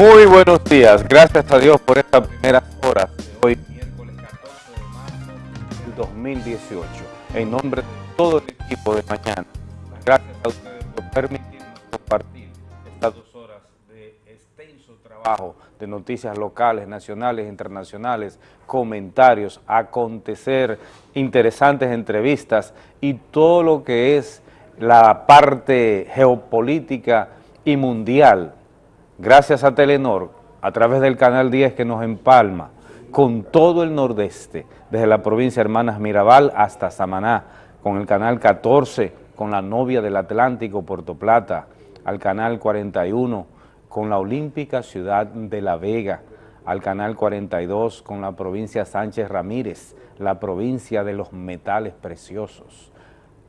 Muy buenos días, gracias a Dios por estas primeras horas de hoy, miércoles 14 de marzo del 2018. En nombre de todo el equipo de mañana, gracias a ustedes por permitirnos compartir estas dos horas de extenso trabajo de noticias locales, nacionales, internacionales, comentarios, acontecer, interesantes entrevistas y todo lo que es la parte geopolítica y mundial gracias a Telenor, a través del Canal 10 que nos empalma con todo el nordeste, desde la provincia de Hermanas Mirabal hasta Samaná, con el Canal 14, con la novia del Atlántico, Puerto Plata, al Canal 41, con la Olímpica Ciudad de La Vega, al Canal 42, con la provincia Sánchez Ramírez, la provincia de los metales preciosos,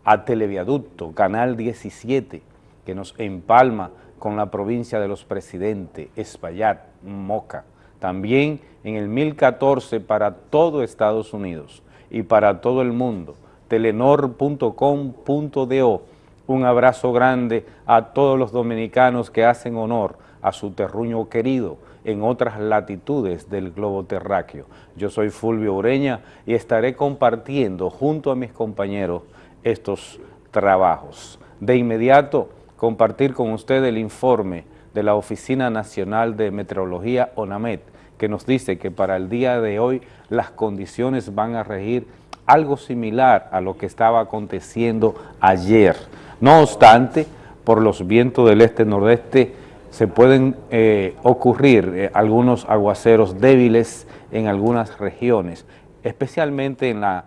a Televiaducto, Canal 17, que nos empalma con la provincia de los presidentes, Espaillat, Moca. También en el 1014 para todo Estados Unidos y para todo el mundo, telenor.com.do. Un abrazo grande a todos los dominicanos que hacen honor a su terruño querido en otras latitudes del globo terráqueo. Yo soy Fulvio Ureña y estaré compartiendo junto a mis compañeros estos trabajos. De inmediato, compartir con usted el informe de la Oficina Nacional de Meteorología, ONAMET, que nos dice que para el día de hoy las condiciones van a regir algo similar a lo que estaba aconteciendo ayer. No obstante, por los vientos del este-nordeste se pueden eh, ocurrir eh, algunos aguaceros débiles en algunas regiones, especialmente en la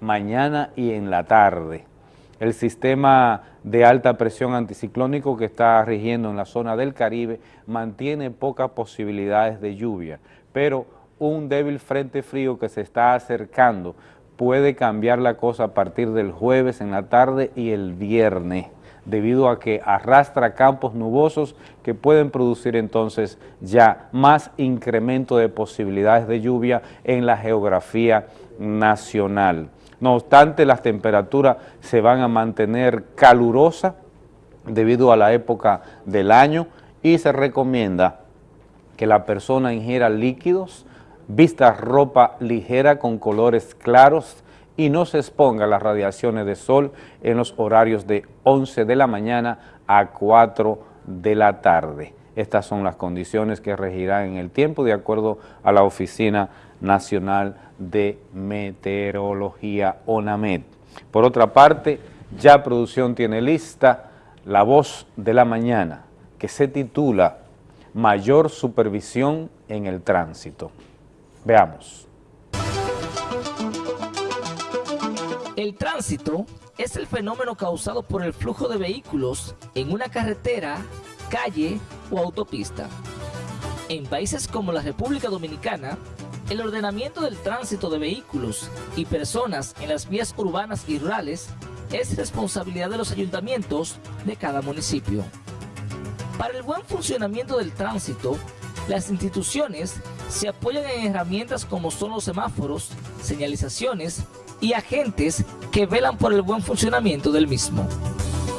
mañana y en la tarde el sistema de alta presión anticiclónico que está rigiendo en la zona del Caribe mantiene pocas posibilidades de lluvia, pero un débil frente frío que se está acercando puede cambiar la cosa a partir del jueves en la tarde y el viernes, debido a que arrastra campos nubosos que pueden producir entonces ya más incremento de posibilidades de lluvia en la geografía nacional. No obstante, las temperaturas se van a mantener calurosas debido a la época del año y se recomienda que la persona ingiera líquidos, vista ropa ligera con colores claros y no se exponga a las radiaciones de sol en los horarios de 11 de la mañana a 4 de la tarde. Estas son las condiciones que regirán en el tiempo de acuerdo a la Oficina Nacional de Meteorología, ONAMED. Por otra parte, ya producción tiene lista La Voz de la Mañana, que se titula Mayor Supervisión en el Tránsito. Veamos. El tránsito es el fenómeno causado por el flujo de vehículos en una carretera calle o autopista. En países como la República Dominicana, el ordenamiento del tránsito de vehículos y personas en las vías urbanas y rurales es responsabilidad de los ayuntamientos de cada municipio. Para el buen funcionamiento del tránsito, las instituciones se apoyan en herramientas como son los semáforos, señalizaciones y agentes que velan por el buen funcionamiento del mismo.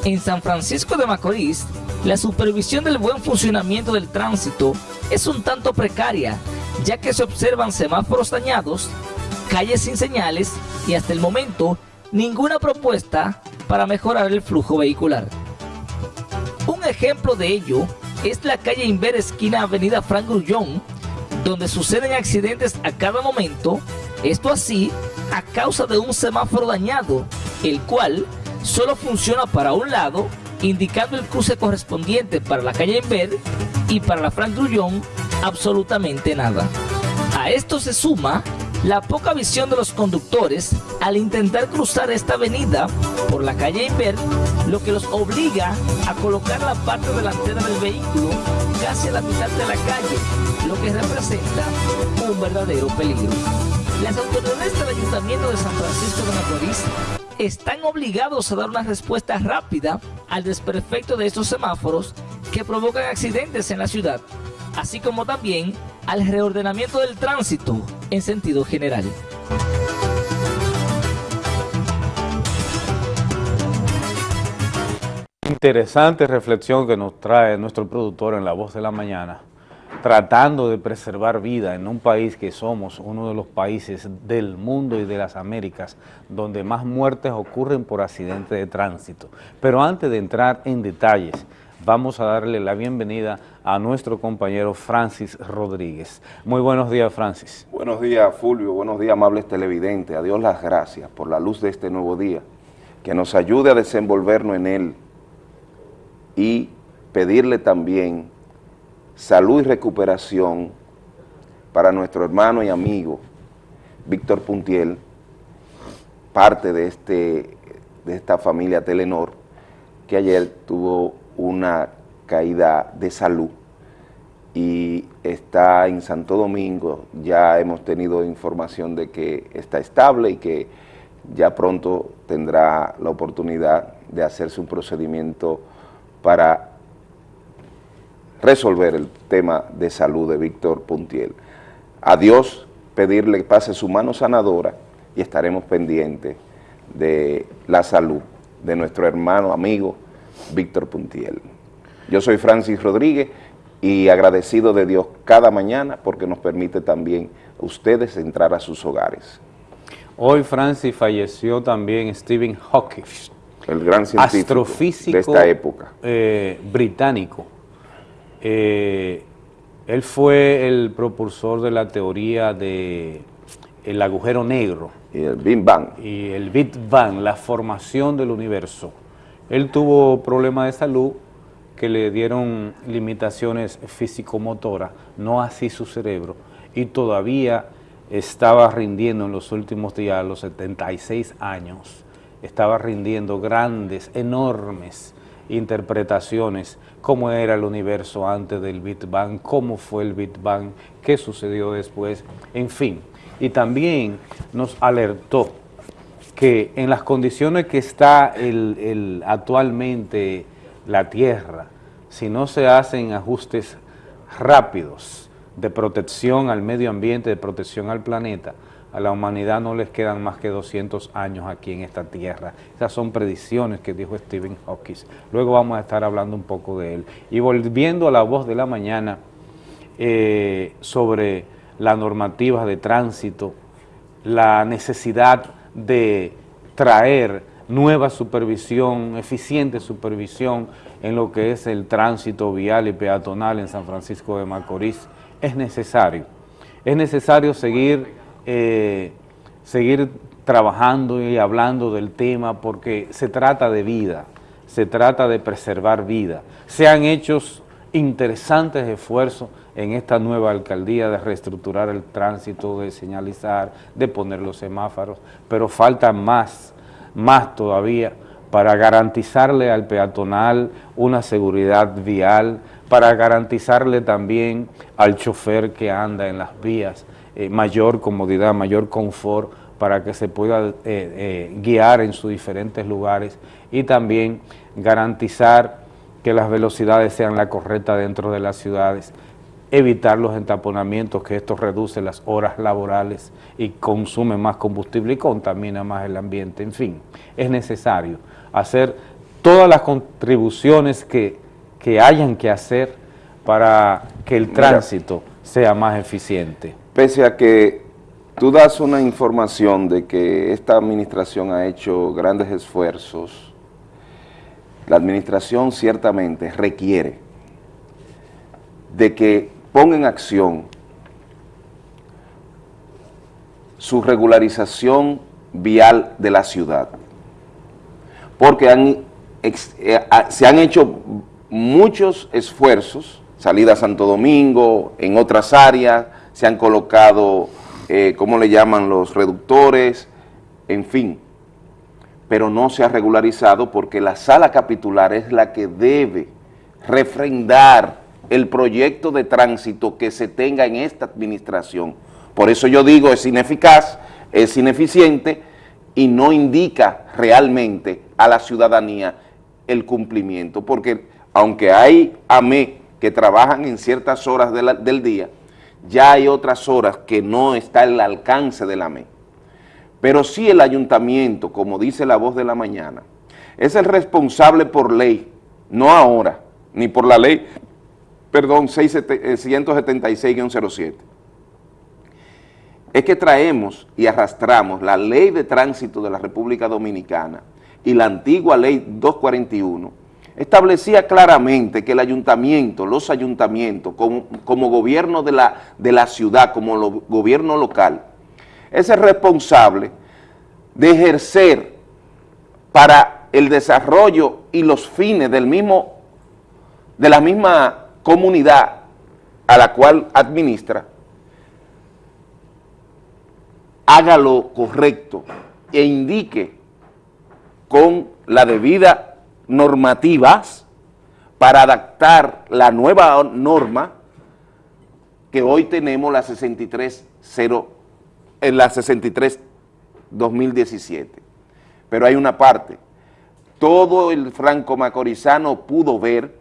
En San Francisco de Macorís, la supervisión del buen funcionamiento del tránsito es un tanto precaria, ya que se observan semáforos dañados, calles sin señales y hasta el momento ninguna propuesta para mejorar el flujo vehicular. Un ejemplo de ello es la calle Inver esquina Avenida Frank Grullón, donde suceden accidentes a cada momento, esto así a causa de un semáforo dañado, el cual solo funciona para un lado indicando el cruce correspondiente para la calle Inver y para la Frank Grullón absolutamente nada. A esto se suma la poca visión de los conductores al intentar cruzar esta avenida por la calle Inver, lo que los obliga a colocar la parte delantera del vehículo casi a la mitad de la calle, lo que representa un verdadero peligro. Las autoridades del Ayuntamiento de San Francisco de Macorís están obligados a dar una respuesta rápida al desperfecto de estos semáforos que provocan accidentes en la ciudad, así como también al reordenamiento del tránsito en sentido general. Interesante reflexión que nos trae nuestro productor en La Voz de la Mañana. tratando de preservar vida en un país que somos uno de los países del mundo y de las Américas donde más muertes ocurren por accidente de tránsito. Pero antes de entrar en detalles, vamos a darle la bienvenida a nuestro compañero Francis Rodríguez. Muy buenos días, Francis. Buenos días, Fulvio. Buenos días, amables televidentes. A Dios las gracias por la luz de este nuevo día, que nos ayude a desenvolvernos en él y pedirle también salud y recuperación para nuestro hermano y amigo Víctor Puntiel, parte de, este, de esta familia Telenor, que ayer tuvo una caída de salud y está en Santo Domingo, ya hemos tenido información de que está estable y que ya pronto tendrá la oportunidad de hacerse un procedimiento para resolver el tema de salud de Víctor Puntiel. A Dios pedirle que pase su mano sanadora y estaremos pendientes de la salud de nuestro hermano, amigo, Víctor Puntiel. Yo soy Francis Rodríguez y agradecido de Dios cada mañana porque nos permite también a ustedes entrar a sus hogares. Hoy, Francis, falleció también Stephen Hawking, el gran científico astrofísico de esta época. Eh, británico, eh, él fue el propulsor de la teoría de el agujero negro. Y el Big Bang. Y el Big Bang, la formación del universo. Él tuvo problemas de salud que le dieron limitaciones físico-motoras, no así su cerebro, y todavía estaba rindiendo en los últimos días, a los 76 años, estaba rindiendo grandes, enormes interpretaciones, cómo era el universo antes del Big Bang, cómo fue el Big Bang, qué sucedió después, en fin. Y también nos alertó que en las condiciones que está el, actualmente la Tierra, si no se hacen ajustes rápidos de protección al medio ambiente, de protección al planeta, a la humanidad no les quedan más que 200 años aquí en esta tierra. Esas son predicciones que dijo Stephen Hawking. Luego vamos a estar hablando un poco de él. Y volviendo a la voz de la mañana eh, sobre las normativas de tránsito, la necesidad de traer nueva supervisión, eficiente supervisión en lo que es el tránsito vial y peatonal en San Francisco de Macorís, es necesario. Es necesario seguir eh, seguir trabajando y hablando del tema porque se trata de vida, se trata de preservar vida. Se han hecho interesantes esfuerzos en esta nueva alcaldía de reestructurar el tránsito, de señalizar, de poner los semáforos, pero falta más, más todavía para garantizarle al peatonal una seguridad vial, para garantizarle también al chofer que anda en las vías eh, mayor comodidad, mayor confort para que se pueda eh, eh, guiar en sus diferentes lugares y también garantizar que las velocidades sean las correctas dentro de las ciudades, evitar los entaponamientos, que esto reduce las horas laborales y consume más combustible y contamina más el ambiente. En fin, es necesario hacer todas las contribuciones que, que hayan que hacer para que el tránsito sea más eficiente pese a que tú das una información de que esta administración ha hecho grandes esfuerzos, la administración ciertamente requiere de que ponga en acción su regularización vial de la ciudad, porque eh, se han hecho muchos esfuerzos, salida a Santo Domingo, en otras áreas, se han colocado, eh, ¿cómo le llaman?, los reductores, en fin, pero no se ha regularizado porque la sala capitular es la que debe refrendar el proyecto de tránsito que se tenga en esta administración. Por eso yo digo, es ineficaz, es ineficiente y no indica realmente a la ciudadanía el cumplimiento, porque aunque hay AME que trabajan en ciertas horas del día, ya hay otras horas que no está al alcance de la MEI. Pero sí el ayuntamiento, como dice la voz de la mañana, es el responsable por ley, no ahora, ni por la ley perdón, 176-07. Eh, es que traemos y arrastramos la ley de tránsito de la República Dominicana y la antigua ley 241, establecía claramente que el ayuntamiento, los ayuntamientos, como, gobierno de la, de la ciudad, como gobierno local, es el responsable de ejercer para el desarrollo y los fines del mismo, de la misma comunidad a la cual administra, haga lo correcto e indique con la debida normativas para adaptar la nueva norma que hoy tenemos la 63.0 en la 63 2017. Pero hay una parte, todo el franco macorizano pudo ver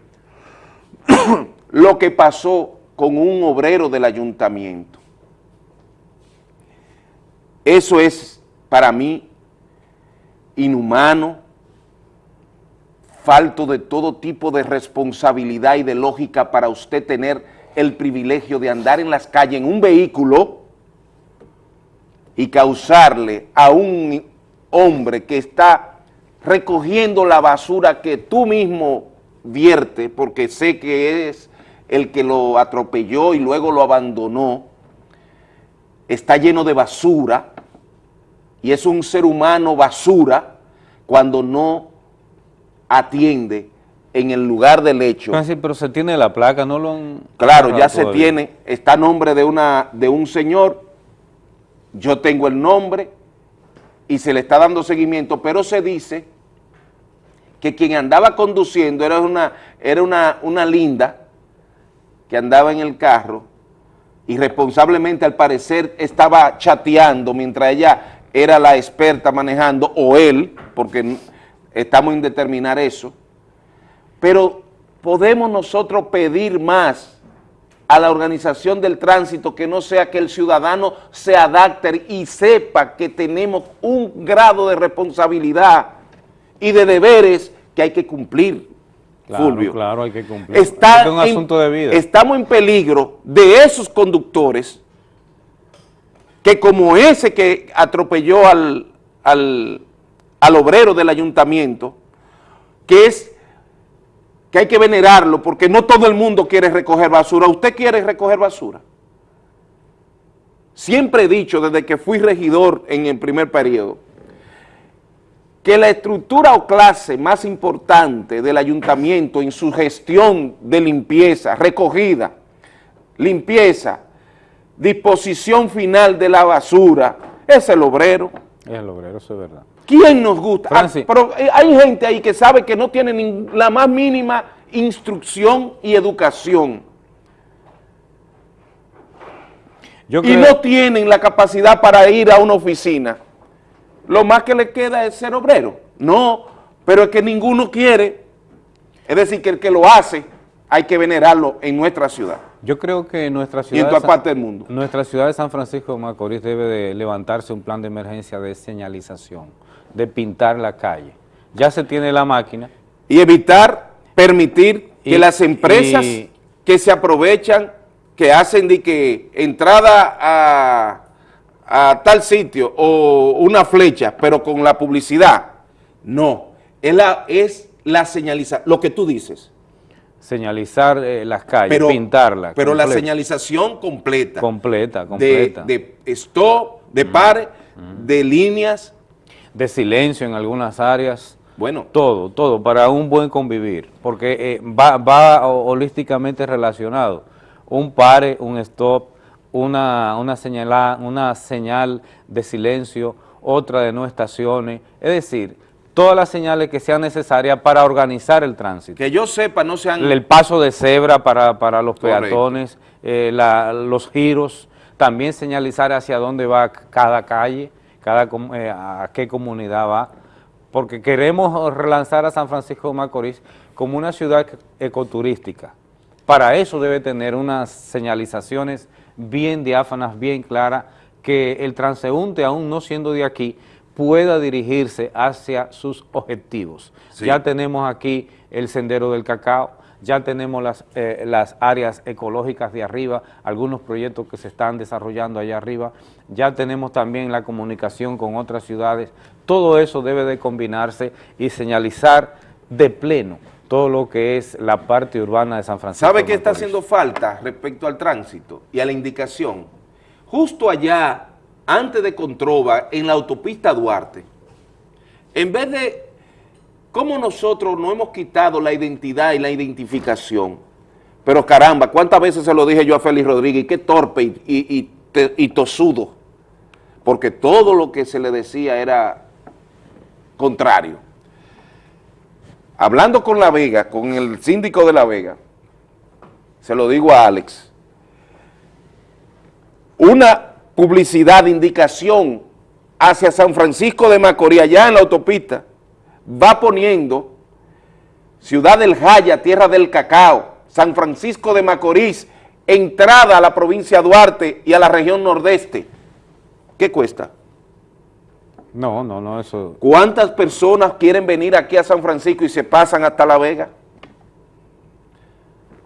lo que pasó con un obrero del ayuntamiento. Eso es para mí inhumano, falto de todo tipo de responsabilidad y de lógica para usted tener el privilegio de andar en las calles en un vehículo y causarle a un hombre que está recogiendo la basura que tú mismo vierte, porque sé que es el que lo atropelló y luego lo abandonó, está lleno de basura y es un ser humano basura cuando no atiende en el lugar del hecho. pero se tiene la placa, no lo han... Claro, ya se tiene, está a nombre de, una, de un señor. Yo tengo el nombre y se le está dando seguimiento, pero se dice que quien andaba conduciendo era una, era una, una linda que andaba en el carro y responsablemente al parecer estaba chateando mientras ella era la experta manejando, o él, porque estamos en determinar eso, pero podemos nosotros pedir más a la organización del tránsito que no sea que el ciudadano se adapte y sepa que tenemos un grado de responsabilidad y de deberes que hay que cumplir, claro, Fulvio. Claro, hay que cumplir. Está es un asunto de vida. Estamos en peligro de esos conductores que como ese que atropelló al, al, al obrero del ayuntamiento, que es que hay que venerarlo porque no todo el mundo quiere recoger basura. ¿Usted quiere recoger basura? Siempre he dicho desde que fui regidor en el primer periodo que la estructura o clase más importante del ayuntamiento en su gestión de limpieza, recogida, limpieza, disposición final de la basura, es el obrero. Es el obrero, eso es verdad. ¿Quién nos gusta? Ah, pero eh, hay gente ahí que sabe que no tiene la más mínima instrucción y educación. y no tienen la capacidad para ir a una oficina. Lo más que le queda es ser obrero. No, pero es que ninguno quiere. Es decir, que el que lo hace hay que venerarlo en nuestra ciudad. Yo creo que nuestra ciudad, y en toda parte del mundo. nuestra ciudad de San Francisco de Macorís debe de levantarse un plan de emergencia de señalización de pintar la calle. Ya se tiene la máquina. Y evitar permitir que las empresas que se aprovechan, que hacen de que entrada a, tal sitio o una flecha, pero con la publicidad, no, es la, es la señalización, lo que tú dices. Señalizar eh, las calles, pintarlas. Pero la señalización completa. Completa, completa. De, stop, de mm. pare, mm. de líneas, de silencio en algunas áreas. Bueno. Todo, todo, para un buen convivir, porque eh, va, va, holísticamente relacionado. Un pare, un stop, una, una, una señal de silencio, otra de no estaciones, es decir, todas las señales que sean necesarias para organizar el tránsito. Que yo sepa, no sean... El paso de cebra para, para los peatones, eh, los giros, también señalizar hacia dónde va cada calle, cada, eh, a qué comunidad va, porque queremos relanzar a San Francisco de Macorís como una ciudad ecoturística. Para eso debe tener unas señalizaciones bien diáfanas, bien claras, que el transeúnte, aún no siendo de aquí, pueda dirigirse hacia sus objetivos. Ya tenemos aquí el Sendero del Cacao, ya tenemos las, eh, las áreas ecológicas de arriba, algunos proyectos que se están desarrollando allá arriba, ya tenemos también la comunicación con otras ciudades, todo eso debe de combinarse y señalizar de pleno todo lo que es la parte urbana de San Francisco. ¿Sabe qué está haciendo falta respecto al tránsito y a la indicación? Justo allá, antes de Controva, en la autopista Duarte, en vez de cómo nosotros no hemos quitado la identidad y la identificación, pero caramba, ¿cuántas veces se lo dije yo a Félix Rodríguez? Qué torpe y, y, y tosudo, porque todo lo que se le decía era contrario. Hablando con La Vega, con el síndico de La Vega, se lo digo a Alex, una publicidad, indicación hacia San Francisco de Macorís, allá en la autopista, va poniendo Ciudad del Jaya, Tierra del Cacao, San Francisco de Macorís, entrada a la provincia de Duarte y a la región nordeste. ¿Qué cuesta? No, no, no, eso... ¿Cuántas personas quieren venir aquí a San Francisco y se pasan hasta La Vega?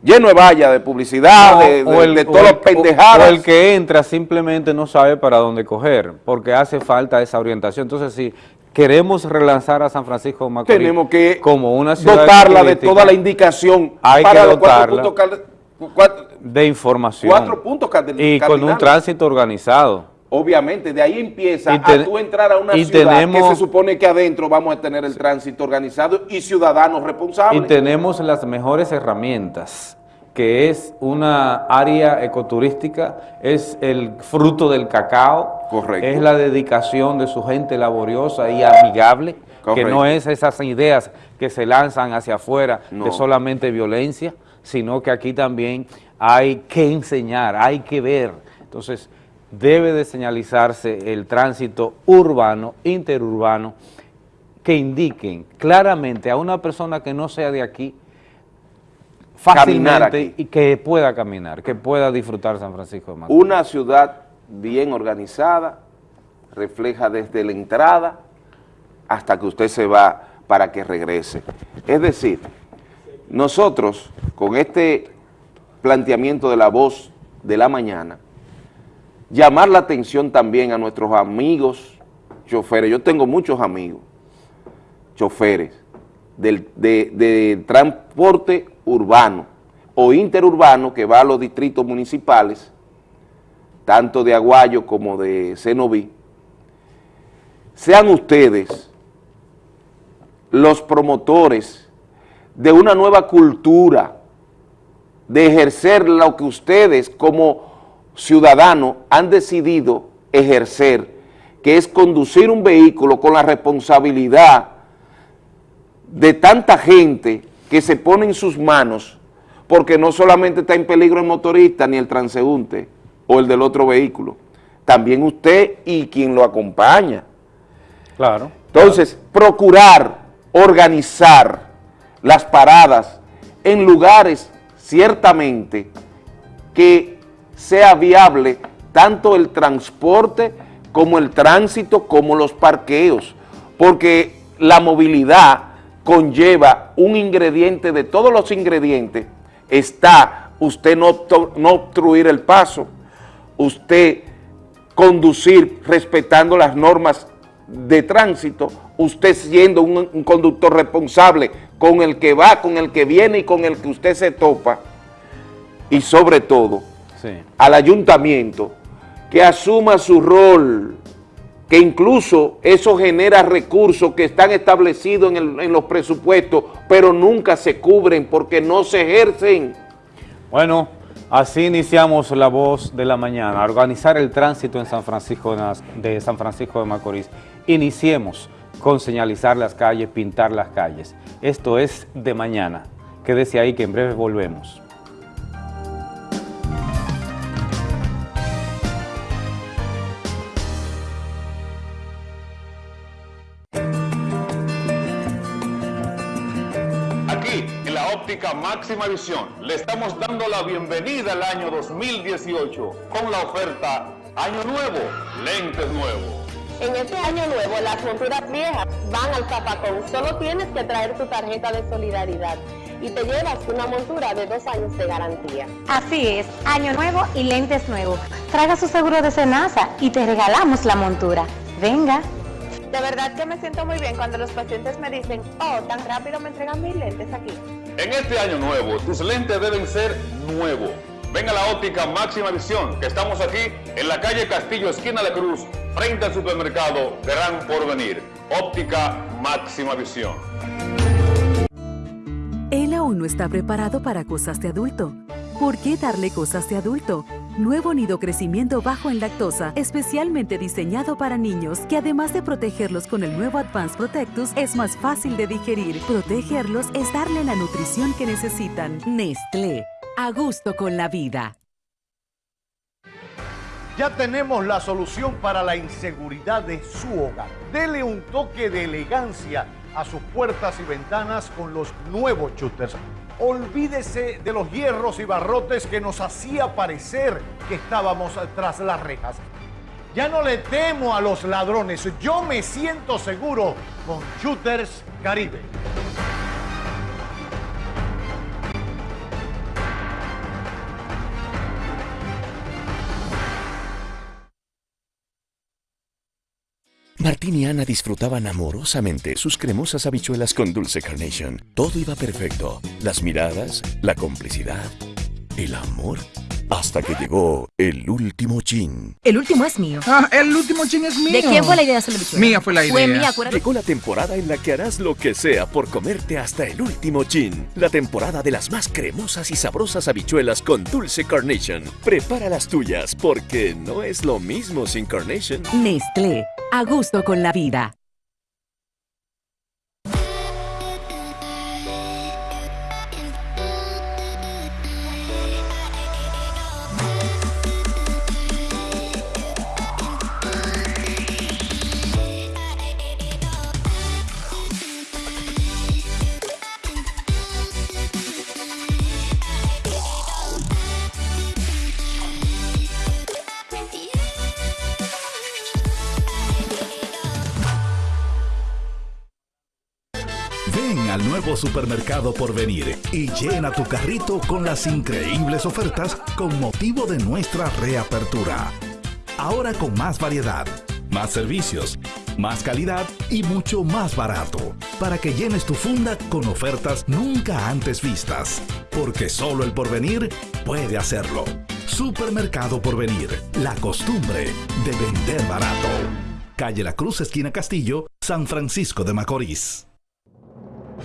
Lleno de valla, de publicidad, de, de, el, de todas las pendejadas. O el que entra simplemente no sabe para dónde coger, porque hace falta esa orientación. Entonces, si queremos relanzar a San Francisco de Macorís tenemos que como una ciudad dotarla de toda la indicación hay para que los cuatro dotarla puntos cuatro- de información cuatro puntos y con un tránsito organizado. Obviamente, de ahí empieza Y a tú entrar a una y ciudad tenemos- que se supone que adentro vamos a tener el tránsito organizado y ciudadanos Y responsables. tenemos las mejores herramientas, que es una área ecoturística, es el fruto del cacao, Correcto. es la dedicación de su gente laboriosa y amigable, que no es esas ideas que se lanzan hacia afuera No. de solamente violencia, sino que aquí también hay que enseñar, hay que ver. Entonces, debe de señalizarse el tránsito urbano, interurbano, que indiquen claramente a una persona que no sea de aquí, fácilmente aquí. y que pueda caminar, que pueda disfrutar San Francisco de Macorís. Una ciudad bien organizada, refleja desde la entrada hasta que usted se va para que regrese. Es decir, nosotros con este planteamiento de la voz de la mañana, llamar la atención también a nuestros amigos choferes. Yo tengo muchos amigos choferes del, de, de transporte urbano o interurbano que va a los distritos municipales, tanto de Aguayo como de Cenoví, sean ustedes los promotores de una nueva cultura, de ejercer lo que ustedes como ciudadanos han decidido ejercer, que es conducir un vehículo con la responsabilidad de tanta gente que se pone en sus manos, porque no solamente está en peligro el motorista ni el transeúnte o el del otro vehículo, también usted y quien lo acompaña. Claro. Entonces, procurar organizar las paradas en lugares ciertamente que sea viable tanto el transporte como el tránsito, como los parqueos, porque la movilidad conlleva un ingrediente, de todos los ingredientes, está usted no, no obstruir el paso, usted conducir respetando las normas de tránsito, usted siendo un conductor responsable con el que va, con el que viene y con el que usted se topa, y sobre todo Sí. al ayuntamiento que asuma su rol, que incluso eso genera recursos que están establecidos en, el- en los presupuestos, pero nunca se cubren porque no se ejercen. Bueno, así iniciamos la voz de la mañana, organizar el tránsito en San Francisco de San Francisco de Macorís. Iniciemos con señalizar las calles, pintar las calles. Esto es de mañana. Quédese ahí que en breve volvemos. Óptica máxima visión, le estamos dando la bienvenida al año 2018 con la oferta Año Nuevo, lentes nuevos. En este año nuevo, las monturas viejas van al zapacón. Solo tienes que traer tu tarjeta de solidaridad. y te llevas una montura de dos años de garantía. Así es, año nuevo y lentes nuevos. Traiga su seguro de Senasa y te regalamos la montura. Venga. De verdad que me siento muy bien cuando los pacientes me dicen, oh, tan rápido me entregan mis lentes aquí. En este año nuevo, tus lentes deben ser nuevos. Ven a la óptica Máxima Visión, que estamos aquí en la calle Castillo, esquina de Cruz, frente al supermercado Gran Porvenir. Óptica Máxima Visión. Él aún no está preparado para cosas de adulto. ¿Por qué darle cosas de adulto? Nuevo nido crecimiento bajo en lactosa, especialmente diseñado para niños, que además de protegerlos con el nuevo Advanced Protectus, es más fácil de digerir. Protegerlos es darle la nutrición que necesitan. Nestlé, a gusto con la vida. Ya tenemos la solución para la inseguridad de su hogar. Dele un toque de elegancia a sus puertas y ventanas con los nuevos shooters. Olvídese de los hierros y barrotes que nos hacía parecer que estábamos tras las rejas. Ya no le temo a los ladrones, yo me siento seguro con Shooters Caribe. Martín y Ana disfrutaban amorosamente sus cremosas habichuelas con dulce carnation. Todo iba perfecto. Las miradas, la complicidad, el amor. Hasta que llegó el último chin. El último es mío. Ah, el último chin es mío. ¿De quién fue la idea de hacer la habichuela? Mía fue la idea. Fue mía, acuérdate. Llegó la temporada en la que harás lo que sea por comerte hasta el último chin. La temporada de las más cremosas y sabrosas habichuelas con dulce carnation. Prepara las tuyas porque no es lo mismo sin carnation. Nestlé, a gusto con la vida. Supermercado por venir y llena tu carrito con las increíbles ofertas con motivo de nuestra reapertura. Ahora con más variedad, más servicios, más calidad y mucho más barato. Para que llenes tu funda con ofertas nunca antes vistas. Porque solo el porvenir puede hacerlo. Supermercado Porvenir, la costumbre de vender barato. Calle La Cruz, esquina Castillo, San Francisco de Macorís.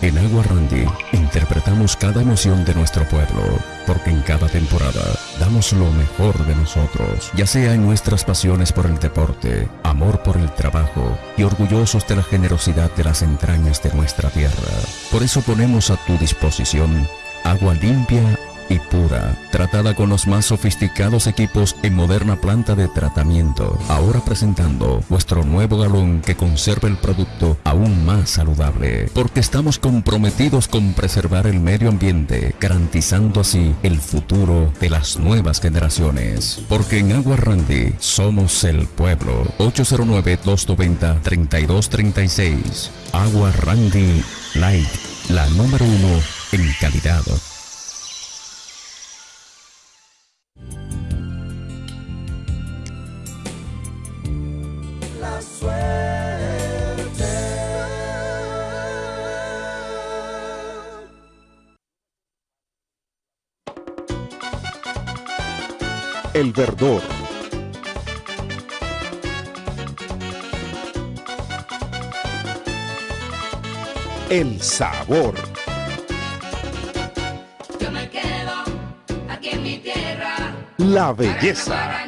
En Agua Randy interpretamos cada emoción de nuestro pueblo, porque en cada temporada damos lo mejor de nosotros, ya sea en nuestras pasiones por el deporte, amor por el trabajo y orgullosos de la generosidad de las entrañas de nuestra tierra. Por eso ponemos a tu disposición agua limpia y pura, tratada con los más sofisticados equipos en moderna planta de tratamiento. Ahora presentando vuestro nuevo galón que conserva el producto aún más saludable, porque estamos comprometidos con preservar el medio ambiente, garantizando así el futuro de las nuevas generaciones. Porque en Agua Randy somos el pueblo. 809-290-3236. Agua Randy Light, la número uno en calidad. El verdor. El sabor. Yo me quedo aquí en mi tierra. La belleza.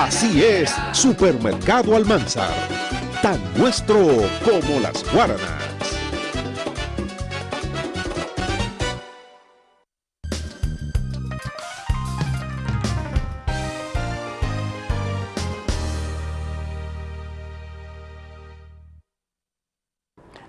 Así es, Supermercado Almanzar. Tan nuestro como las guaranas.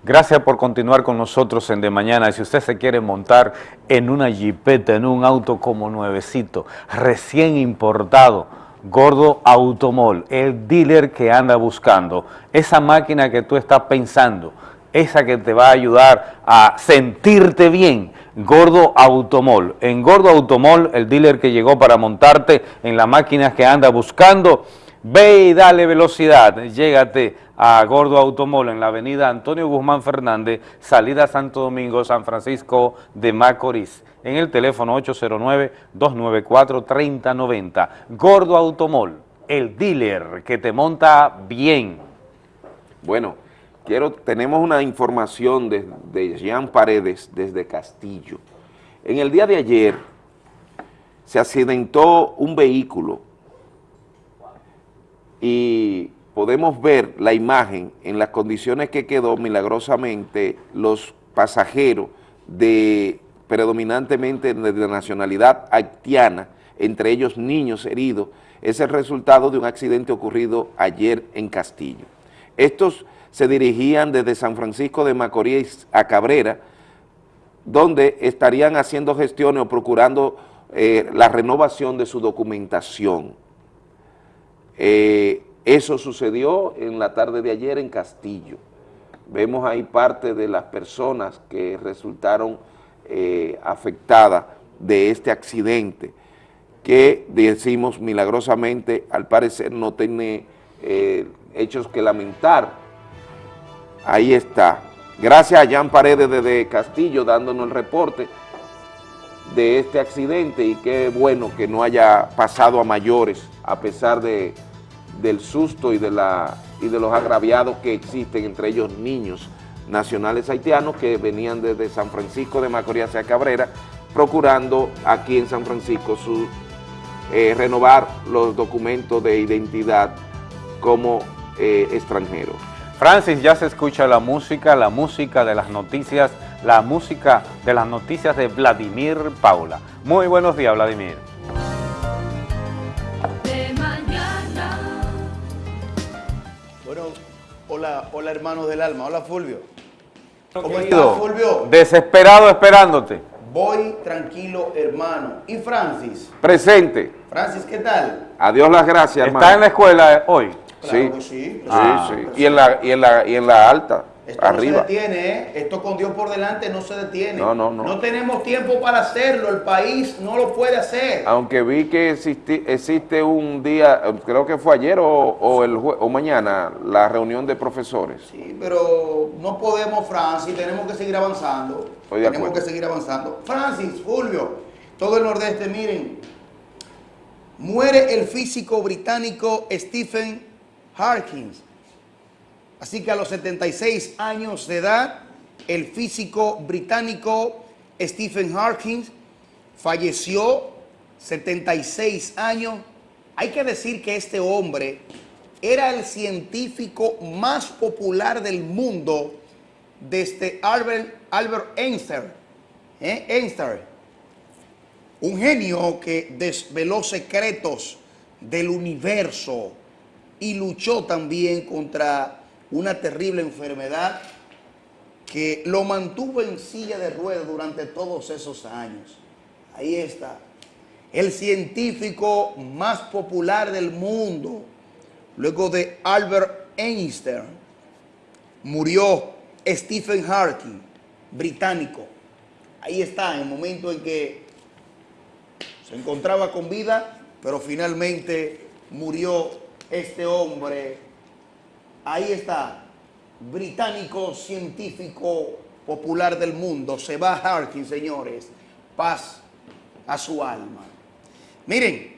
Gracias por continuar con nosotros en De Mañana. Y si usted se quiere montar en una jipeta, en un auto como nuevecito, recién importado, Gordo Automol, el dealer que anda buscando, esa máquina que tú estás pensando, esa que te va a ayudar a sentirte bien, Gordo Automol. En Gordo Automol, el dealer que llegó para montarte en la máquina que anda buscando, ve y dale velocidad, llégate a Gordo Automol en la avenida Antonio Guzmán Fernández, salida Santo Domingo, San Francisco de Macorís, en el teléfono 809-294-3090. Gordo Automol, el dealer que te monta bien. Bueno, quiero, tenemos una información de, de Jean Paredes desde Castillo. En el día de ayer se accidentó un vehículo y podemos ver la imagen en las condiciones que quedó milagrosamente los pasajeros de predominantemente de nacionalidad haitiana, entre ellos niños heridos, es el resultado de un accidente ocurrido ayer en Castillo. Estos se dirigían desde San Francisco de Macorís a Cabrera, donde estarían haciendo gestiones o procurando eh, la renovación de su documentación. Eh, eso sucedió en la tarde de ayer en Castillo. Vemos ahí parte de las personas que resultaron eh, afectadas de este accidente, que decimos milagrosamente, al parecer no tiene eh, hechos que lamentar. Ahí está. Gracias a Jan Paredes desde Castillo dándonos el reporte de este accidente y qué bueno que no haya pasado a mayores a pesar de del susto y de, la, y de los agraviados que existen, entre ellos niños nacionales haitianos que venían desde San Francisco de Macorís hacia Cabrera, procurando aquí en San Francisco su, eh, renovar los documentos de identidad como eh, extranjeros. Francis, ya se escucha la música, la música de las noticias, la música de las noticias de Vladimir Paula. Muy buenos días, Vladimir. Hola, hola hermanos del alma. Hola Fulvio. ¿Cómo estás Fulvio? Desesperado esperándote. Voy tranquilo hermano. ¿Y Francis? Presente. Francis, ¿qué tal? Adiós las gracias hermano. ¿Está en la escuela hoy? sí. sí. sí, ah, sí. Y en la, y en la, y en la alta. Esto Arriba. no se detiene, ¿eh? Esto con Dios por delante no se detiene. No, no, no. No tenemos tiempo para hacerlo, el país no lo puede hacer. Aunque vi que existe, existe un día, creo que fue ayer o, o, el, o mañana, la reunión de profesores. Sí, pero no podemos, Francis, tenemos que seguir avanzando. tenemos que seguir avanzando. Francis, Fulvio, todo el nordeste, miren, muere el físico británico Stephen Harkins Así que a los 76 años de edad, el físico británico Stephen Hawking falleció, 76 años. Hay que decir que este hombre era el científico más popular del mundo desde Albert, Einstein. ¿eh? Einstein. Un genio que desveló secretos del universo y luchó también contra una terrible enfermedad que lo mantuvo en silla de ruedas durante todos esos años. Ahí está. El científico más popular del mundo, luego de Albert Einstein, murió Stephen Hawking, británico. Ahí está, en el momento en que se encontraba con vida, pero finalmente murió este hombre Ahí está, británico científico popular del mundo, se va Harkin, señores, paz a su alma. Miren,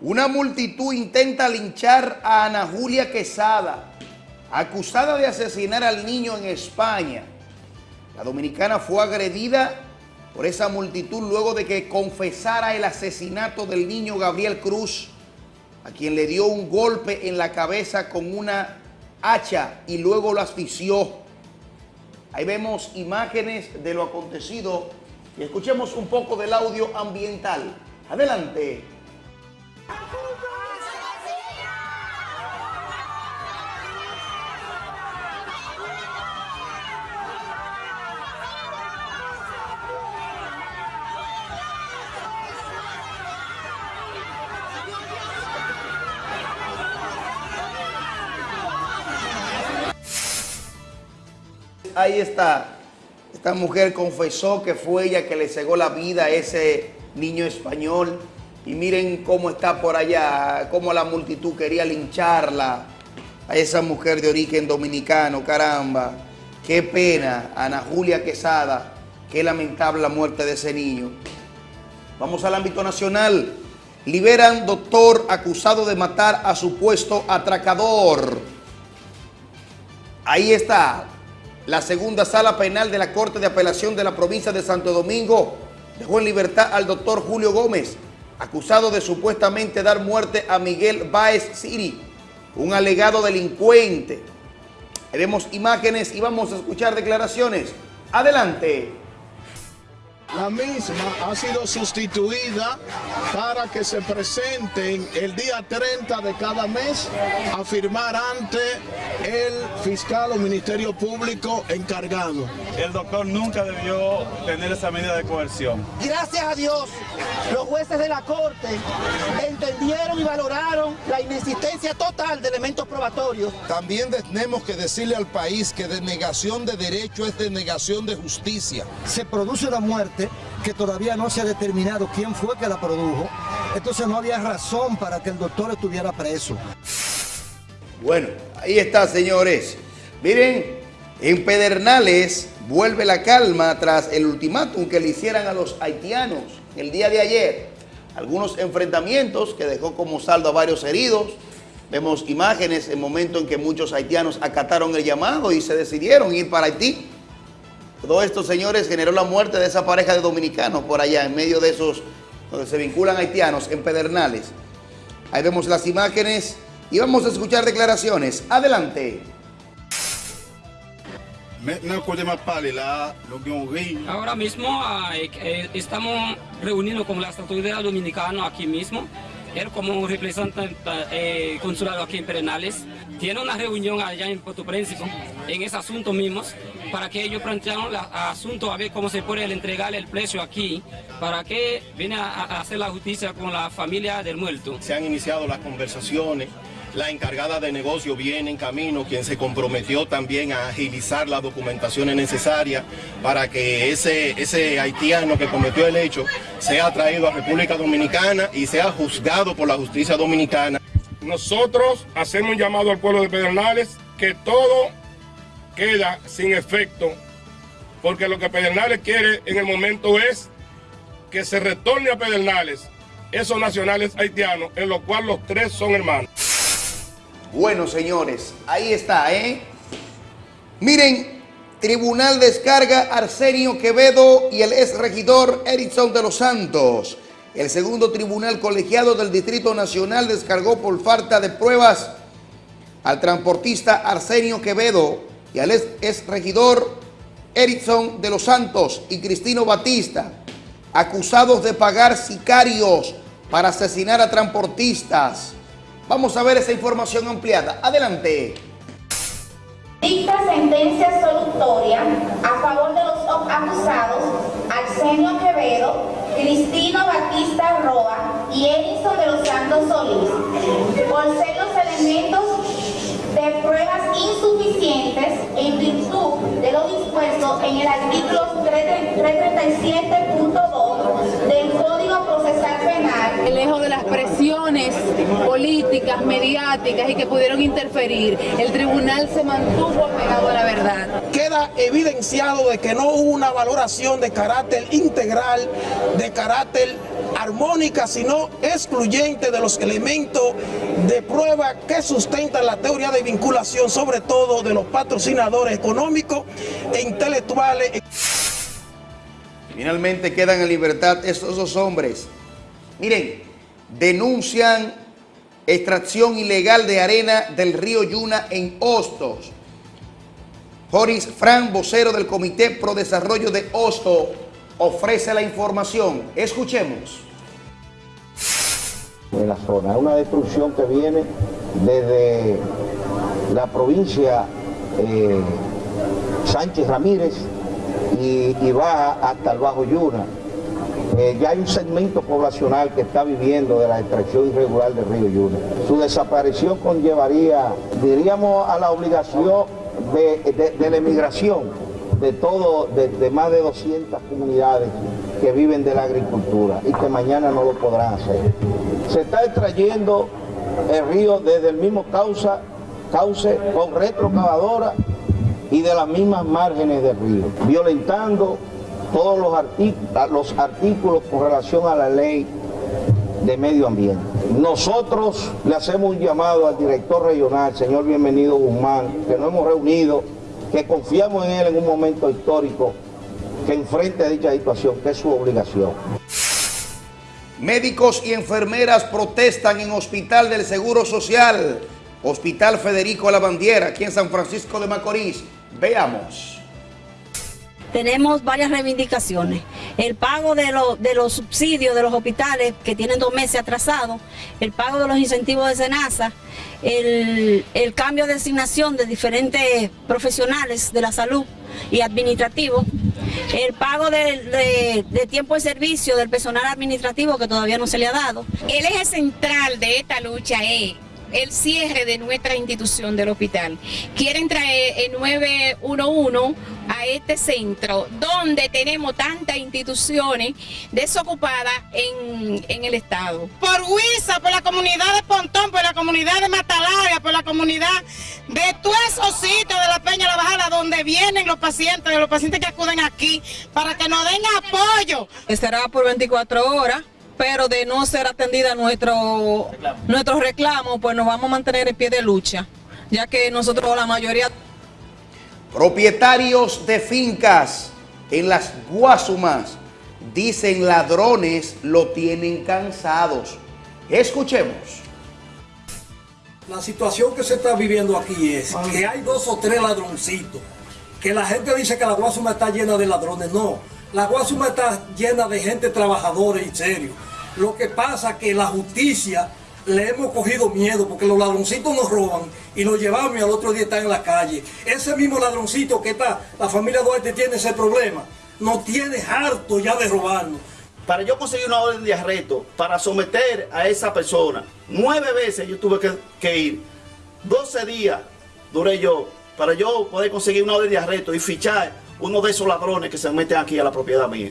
una multitud intenta linchar a Ana Julia Quesada, acusada de asesinar al niño en España. La dominicana fue agredida por esa multitud luego de que confesara el asesinato del niño Gabriel Cruz a quien le dio un golpe en la cabeza con una hacha y luego lo asfixió. Ahí vemos imágenes de lo acontecido y escuchemos un poco del audio ambiental. Adelante. Ahí está. Esta mujer confesó que fue ella que le cegó la vida a ese niño español. Y miren cómo está por allá, cómo la multitud quería lincharla a esa mujer de origen dominicano, caramba. Qué pena, Ana Julia Quesada, qué lamentable la muerte de ese niño. Vamos al ámbito nacional. Liberan doctor acusado de matar a supuesto atracador. Ahí está. La segunda sala penal de la Corte de Apelación de la provincia de Santo Domingo dejó en libertad al doctor Julio Gómez, acusado de supuestamente dar muerte a Miguel Baez Siri, un alegado delincuente. Veremos imágenes y vamos a escuchar declaraciones. Adelante. La misma ha sido sustituida para que se presenten el día 30 de cada mes a firmar ante el fiscal o ministerio público encargado. El doctor nunca debió tener esa medida de coerción. Gracias a Dios, los jueces de la Corte entendieron y valoraron la inexistencia total de elementos probatorios. También tenemos que decirle al país que denegación de derecho es denegación de justicia. Se produce una muerte que todavía no se ha determinado quién fue que la produjo. Entonces no había razón para que el doctor estuviera preso. Bueno, ahí está, señores. Miren, en Pedernales vuelve la calma tras el ultimátum que le hicieran a los haitianos el día de ayer. Algunos enfrentamientos que dejó como saldo a varios heridos. Vemos imágenes en momento en que muchos haitianos acataron el llamado y se decidieron ir para Haití. Todo esto, señores, generó la muerte de esa pareja de dominicanos por allá, en medio de esos, donde se vinculan haitianos, en Pedernales. Ahí vemos las imágenes y vamos a escuchar declaraciones. Adelante. Ahora mismo eh, estamos reuniendo con las autoridades dominicanas aquí mismo. Él como representante eh, consulado aquí en Pedernales tiene una reunión allá en Puerto Príncipe en ese asunto mismo para que ellos plantearon el asunto a ver cómo se puede entregar el precio aquí para que viene a, hacer la justicia con la familia del muerto. Se han iniciado las conversaciones la encargada de negocio viene en camino, quien se comprometió también a agilizar las documentaciones necesarias para que ese, ese haitiano que cometió el hecho sea traído a República Dominicana y sea juzgado por la justicia dominicana. Nosotros hacemos un llamado al pueblo de Pedernales que todo queda sin efecto, porque lo que Pedernales quiere en el momento es que se retorne a Pedernales esos nacionales haitianos, en los cuales los tres son hermanos. Bueno, señores, ahí está, ¿eh? Miren, tribunal descarga Arsenio Quevedo y el ex regidor Erickson de los Santos. El segundo tribunal colegiado del Distrito Nacional descargó por falta de pruebas al transportista Arsenio Quevedo y al ex regidor Erickson de los Santos y Cristino Batista, acusados de pagar sicarios para asesinar a transportistas. Vamos a ver esa información ampliada. Adelante. Dicta sentencia solutoria a favor de los acusados Arsenio Quevedo, Cristino Batista Roa y Edison de los Santos Solís por ser los elementos de pruebas insuficientes en virtud de lo dispuesto en el artículo 337.2 del Código Procesal Penal. Lejos de las presiones políticas, mediáticas y que pudieron interferir, el tribunal se mantuvo pegado a la verdad. Queda evidenciado de que no hubo una valoración de carácter integral, de carácter armónica, sino excluyente de los elementos de prueba que sustentan la teoría de vinculación, sobre todo de los patrocinadores económicos e intelectuales. Finalmente quedan en libertad estos dos hombres. Miren, denuncian extracción ilegal de arena del río Yuna en Hostos. Joris Fran, vocero del Comité Pro Desarrollo de Hosto, ofrece la información. Escuchemos. En la zona, es una destrucción que viene desde la provincia eh, Sánchez Ramírez y, baja hasta el Bajo Yuna. Eh, ya hay un segmento poblacional que está viviendo de la extracción irregular del río Yuna. Su desaparición conllevaría, diríamos, a la obligación de, la emigración de todo, de, más de 200 comunidades que viven de la agricultura y que mañana no lo podrán hacer. Se está extrayendo el río desde el mismo causa, cauce con retrocavadora y de las mismas márgenes del río, violentando todos los, los artículos con relación a la ley de medio ambiente. Nosotros le hacemos un llamado al director regional, señor Bienvenido Guzmán, que nos hemos reunido, que confiamos en él en un momento histórico, que enfrente dicha situación, que es su obligación. Médicos y enfermeras protestan en Hospital del Seguro Social, Hospital Federico Lavandiera, aquí en San Francisco de Macorís. Veamos tenemos varias reivindicaciones. El pago de, los subsidios de los hospitales que tienen dos meses atrasados, el pago de los incentivos de SENASA, el, cambio de asignación de diferentes profesionales de la salud y administrativos, el pago de, de, tiempo de servicio del personal administrativo que todavía no se le ha dado. El eje central de esta lucha es el cierre de nuestra institución del hospital. Quieren traer el 911 a este centro donde tenemos tantas instituciones desocupadas en, el estado. Por Huiza, por la comunidad de Pontón, por la comunidad de Matalaria, por la comunidad de todos esos sitios de la Peña La Bajada donde vienen los pacientes, los pacientes que acuden aquí para que nos den apoyo. Estará por 24 horas pero de no ser atendida nuestro, nuestro reclamo, pues nos vamos a mantener en pie de lucha, ya que nosotros la mayoría... Propietarios de fincas en las Guasumas dicen ladrones lo tienen cansados. Escuchemos. La situación que se está viviendo aquí es que hay dos o tres ladroncitos, que la gente dice que la Guasuma está llena de ladrones, no, la Guasuma está llena de gente trabajadora y serio. Lo que pasa es que la justicia le hemos cogido miedo porque los ladroncitos nos roban y nos llevamos y al otro día están en la calle. Ese mismo ladroncito que está, la familia Duarte tiene ese problema, nos tiene harto ya de robarnos. Para yo conseguir una orden de arresto, para someter a esa persona, nueve veces yo tuve que, que ir, 12 días duré yo, para yo poder conseguir una orden de arresto y fichar uno de esos ladrones que se meten aquí a la propiedad mía.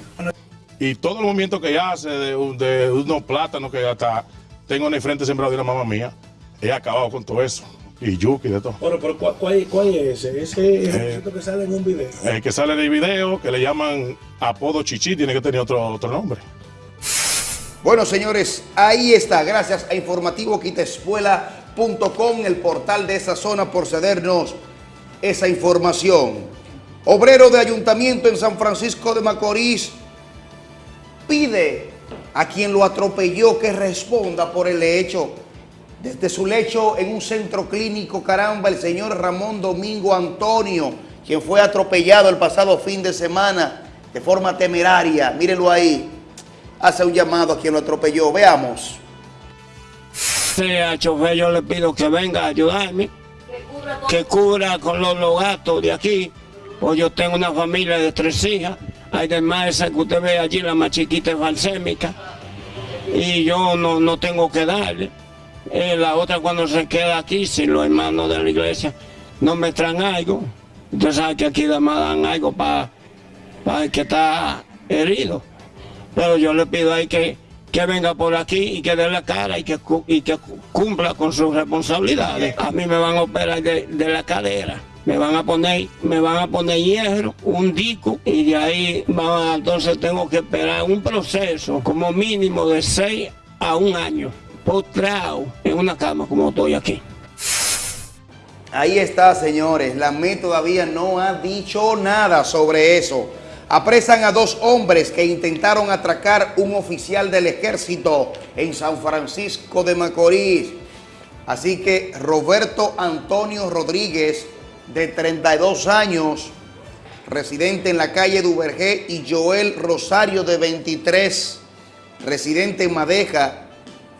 Y todo el movimiento que ella hace de, unos plátanos que hasta tengo en el frente sembrado de la mamá mía, he acabado con todo eso. Y yuki de todo. Bueno, pero ¿cuál, es ese? Ese es el eh, que sale en un video. El que sale en el video, que le llaman apodo chichi, tiene que tener otro, otro nombre. Bueno, señores, ahí está. Gracias a informativoquitespuela.com, el portal de esa zona, por cedernos esa información. Obrero de ayuntamiento en San Francisco de Macorís pide a quien lo atropelló que responda por el hecho. Desde su lecho en un centro clínico, caramba, el señor Ramón Domingo Antonio, quien fue atropellado el pasado fin de semana de forma temeraria, mírenlo ahí, hace un llamado a quien lo atropelló. Veamos. Sí, al chofer yo le pido que venga a ayudarme, que cubra con los gatos de aquí, pues yo tengo una familia de tres hijas. Además, esa que usted ve allí, la más chiquita es falsémica. Y yo no, no tengo que darle. Eh, la otra cuando se queda aquí, si los hermanos de la iglesia no me traen algo. Usted sabe que aquí además dan algo para el que está herido. Pero yo le pido ahí que, que venga por aquí y que dé la cara y que, y que cumpla con sus responsabilidades. A mí me van a operar de la cadera me van a poner, me van a poner hierro, un disco y de ahí entonces tengo que esperar un proceso como mínimo de 6 a un año, postrado en una cama como estoy aquí. Ahí está, señores. La ME todavía no ha dicho nada sobre eso. Apresan a dos hombres que intentaron atracar un oficial del ejército en San Francisco de Macorís. Así que Roberto Antonio Rodríguez de 32 años, residente en la calle Duvergé, y Joel Rosario, de 23, residente en Madeja,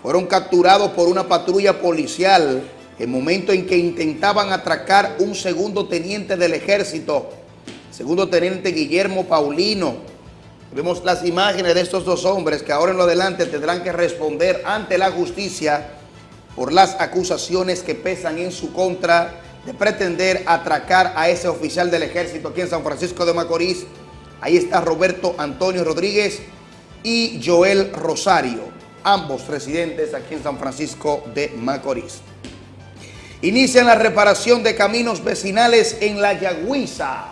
fueron capturados por una patrulla policial en momento en que intentaban atracar un segundo teniente del ejército, segundo teniente Guillermo Paulino. Vemos las imágenes de estos dos hombres que ahora en lo adelante tendrán que responder ante la justicia por las acusaciones que pesan en su contra de pretender atracar a ese oficial del ejército aquí en San Francisco de Macorís. Ahí está Roberto Antonio Rodríguez y Joel Rosario, ambos residentes aquí en San Francisco de Macorís. Inician la reparación de caminos vecinales en La Yagüiza.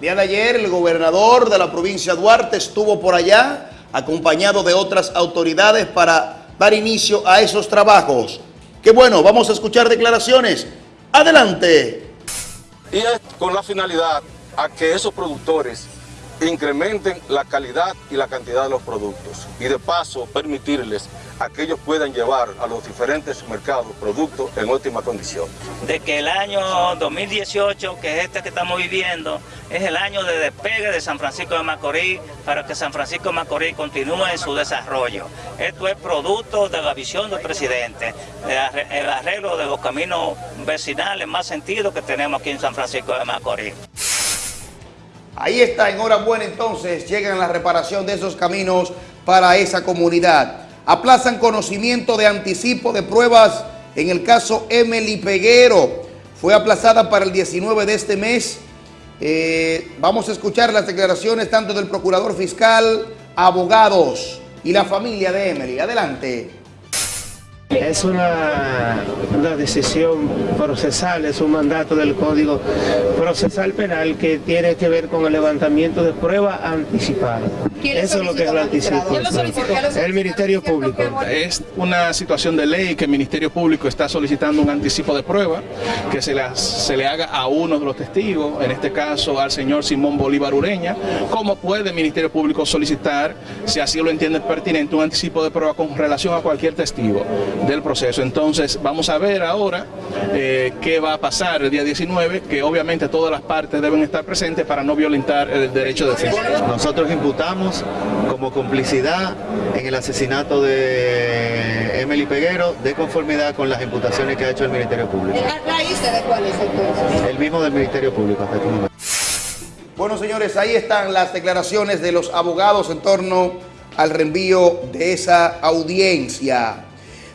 día de ayer el gobernador de la provincia de Duarte estuvo por allá acompañado de otras autoridades para dar inicio a esos trabajos. Qué bueno, vamos a escuchar declaraciones. Adelante. Y es con la finalidad a que esos productores incrementen la calidad y la cantidad de los productos y de paso permitirles a que ellos puedan llevar a los diferentes mercados productos en óptima condición. De que el año 2018, que es este que estamos viviendo, es el año de despegue de San Francisco de Macorís para que San Francisco de Macorís continúe en su desarrollo. Esto es producto de la visión del presidente, el arreglo de los caminos vecinales más sentido que tenemos aquí en San Francisco de Macorís. Ahí está, enhorabuena entonces, llegan la reparación de esos caminos para esa comunidad. Aplazan conocimiento de anticipo de pruebas en el caso Emily Peguero. Fue aplazada para el 19 de este mes. Eh, vamos a escuchar las declaraciones tanto del procurador fiscal, abogados y la familia de Emily. Adelante. Es una, una, decisión procesal, es un mandato del Código Procesal Penal que tiene que ver con el levantamiento de prueba anticipada. Eso es lo que es el anticipo. El Ministerio Público. Es una situación de ley que el Ministerio Público está solicitando un anticipo de prueba que se, se le haga a uno de los testigos, en este caso al señor Simón Bolívar Ureña. ¿Cómo puede el Ministerio Público solicitar, si así lo entiende pertinente, un anticipo de prueba con relación a cualquier testigo? Del proceso. Entonces vamos a ver ahora eh, qué va a pasar el día 19, que obviamente todas las partes deben estar presentes para no violentar el derecho de defensa. Nosotros imputamos como complicidad en el asesinato de Emily Peguero de conformidad con las imputaciones que ha hecho el Ministerio Público. de cuál es entonces? El mismo del Ministerio Público hasta este momento. Bueno, señores, ahí están las declaraciones de los abogados en torno al reenvío de esa audiencia.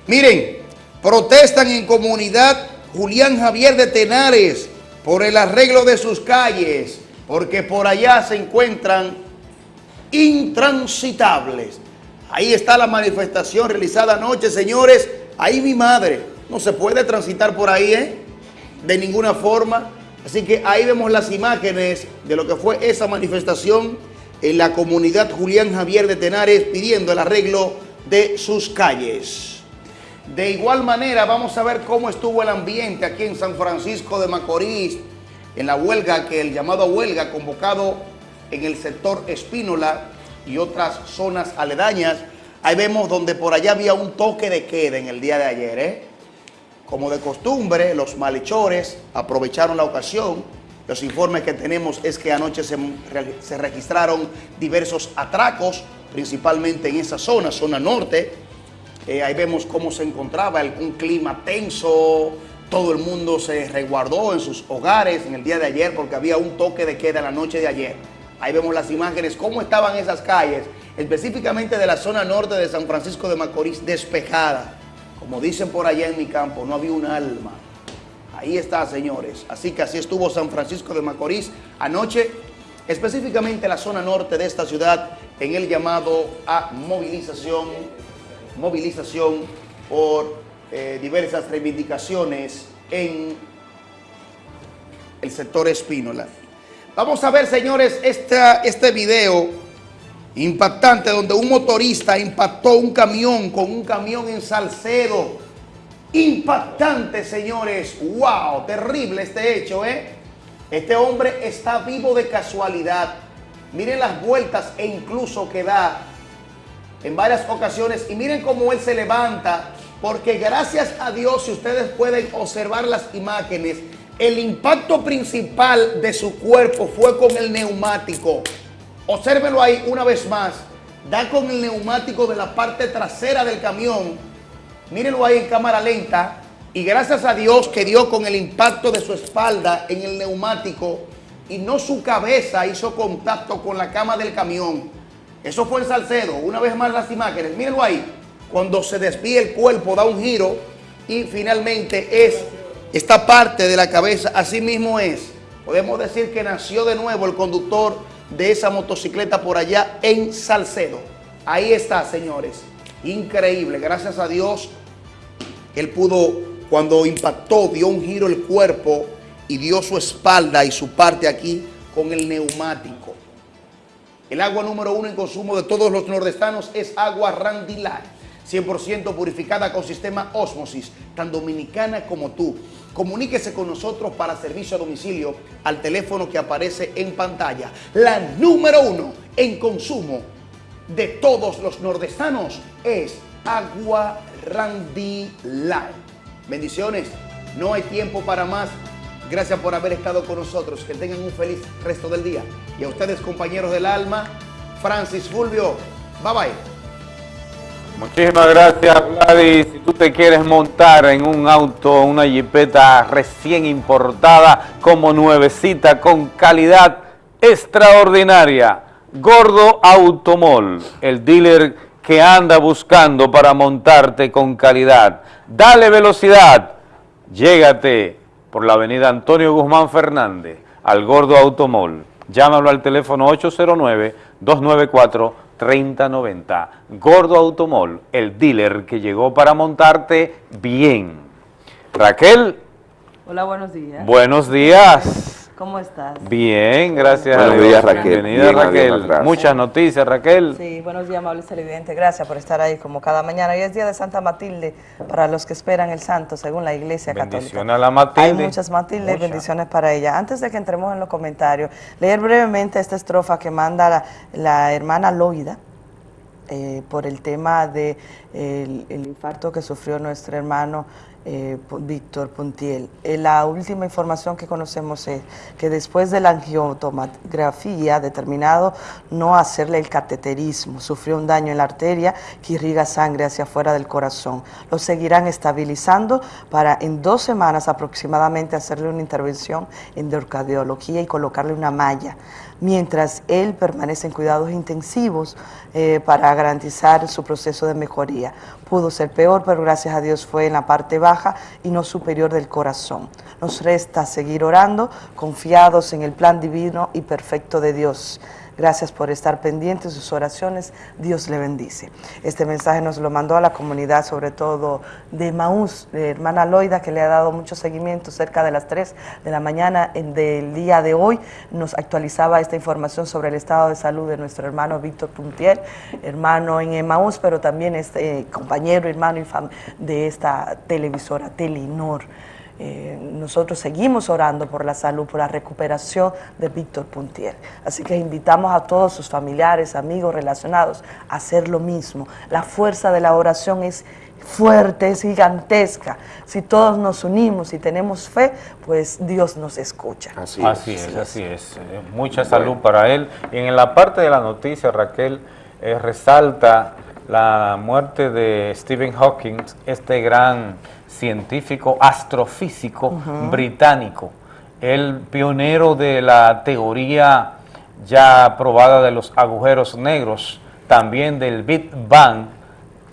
Miren, protestan en comunidad Julián Javier de Tenares por el arreglo de sus calles, porque por allá se encuentran intransitables. Ahí está la manifestación realizada anoche, señores. Ahí mi madre, no se puede transitar por ahí, ¿eh? De ninguna forma. Así que ahí vemos las imágenes de lo que fue esa manifestación en la comunidad Julián Javier de Tenares pidiendo el arreglo de sus calles. De igual manera, vamos a ver cómo estuvo el ambiente aquí en San Francisco de Macorís, en la huelga, que el llamado huelga convocado en el sector Espínola y otras zonas aledañas. Ahí vemos donde por allá había un toque de queda en el día de ayer. ¿eh? Como de costumbre, los malhechores aprovecharon la ocasión. Los informes que tenemos es que anoche se, se registraron diversos atracos, principalmente en esa zona, zona norte, eh, ahí vemos cómo se encontraba un clima tenso, todo el mundo se resguardó en sus hogares en el día de ayer porque había un toque de queda la noche de ayer. Ahí vemos las imágenes, cómo estaban esas calles, específicamente de la zona norte de San Francisco de Macorís, despejada. Como dicen por allá en mi campo, no había un alma. Ahí está, señores. Así que así estuvo San Francisco de Macorís anoche, específicamente la zona norte de esta ciudad, en el llamado a movilización movilización por eh, diversas reivindicaciones en el sector Espínola. Vamos a ver, señores, esta, este video impactante donde un motorista impactó un camión con un camión en Salcedo. Impactante, señores. ¡Wow! Terrible este hecho, ¿eh? Este hombre está vivo de casualidad. Miren las vueltas e incluso que da en varias ocasiones y miren cómo él se levanta, porque gracias a Dios, si ustedes pueden observar las imágenes, el impacto principal de su cuerpo fue con el neumático. Obsérvenlo ahí una vez más. Da con el neumático de la parte trasera del camión. Mírenlo ahí en cámara lenta. Y gracias a Dios que dio con el impacto de su espalda en el neumático y no su cabeza hizo contacto con la cama del camión. Eso fue en Salcedo. Una vez más las imágenes. Mírenlo ahí. Cuando se desvía el cuerpo, da un giro y finalmente es esta parte de la cabeza, así mismo es. Podemos decir que nació de nuevo el conductor de esa motocicleta por allá en Salcedo. Ahí está, señores. Increíble, gracias a Dios. Él pudo, cuando impactó, dio un giro el cuerpo y dio su espalda y su parte aquí con el neumático. El agua número uno en consumo de todos los nordestanos es agua Randilar, 100% purificada con sistema Osmosis, tan dominicana como tú. Comuníquese con nosotros para servicio a domicilio al teléfono que aparece en pantalla. La número uno en consumo de todos los nordestanos es agua Randilar. Bendiciones, no hay tiempo para más. Gracias por haber estado con nosotros. Que tengan un feliz resto del día. Y a ustedes, compañeros del alma, Francis Fulvio, bye bye. Muchísimas gracias, Gladys. Si tú te quieres montar en un auto, una jipeta recién importada, como nuevecita, con calidad extraordinaria, Gordo Automol, el dealer que anda buscando para montarte con calidad. Dale velocidad, llégate por la avenida Antonio Guzmán Fernández, al Gordo Automol. Llámalo al teléfono 809-294-3090. Gordo Automol, el dealer que llegó para montarte bien. Raquel. Hola, buenos días. Buenos días. ¿Cómo estás? Bien, gracias Buenos días, Raquel. Bienvenida, Bien, Raquel. Muchas noticias, Raquel. Sí, buenos días, amables televidentes. Gracias por estar ahí como cada mañana. Hoy es día de Santa Matilde para los que esperan el santo, según la Iglesia Católica. Bendiciones a la Matilde. Hay muchas Matilde, Muchas. bendiciones para ella. Antes de que entremos en los comentarios, leer brevemente esta estrofa que manda la, la hermana Loida. eh, por el tema de el, el infarto que sufrió nuestro hermano eh, Víctor Puntiel. Eh, la última información que conocemos es que después de la angiotomografía determinado no hacerle el cateterismo, sufrió un daño en la arteria que irriga sangre hacia afuera del corazón. Lo seguirán estabilizando para en dos semanas aproximadamente hacerle una intervención en cardiología y colocarle una malla mientras él permanece en cuidados intensivos eh, para garantizar su proceso de mejoría. Pudo ser peor, pero gracias a Dios fue en la parte baja y no superior del corazón. Nos resta seguir orando, confiados en el plan divino y perfecto de Dios. Gracias por estar pendientes sus oraciones. Dios le bendice. Este mensaje nos lo mandó a la comunidad, sobre todo de Maús, de hermana Loida, que le ha dado mucho seguimiento cerca de las 3 de la mañana del día de hoy. Nos actualizaba esta información sobre el estado de salud de nuestro hermano Víctor Puntiel, hermano en Emaús, pero también este eh, compañero, hermano y de esta televisora Telenor. Eh, nosotros seguimos orando por la salud, por la recuperación de Víctor Puntier. Así que invitamos a todos sus familiares, amigos relacionados a hacer lo mismo. La fuerza de la oración es fuerte, es gigantesca. Si todos nos unimos y tenemos fe, pues Dios nos escucha. Así, es, así es. Eh, Mucha salud para él. Y en la parte de la noticia, Raquel, eh, resalta la muerte de Stephen Hawking, este gran científico astrofísico británico, el pionero de la teoría ya probada de los agujeros negros, también del Big Bang,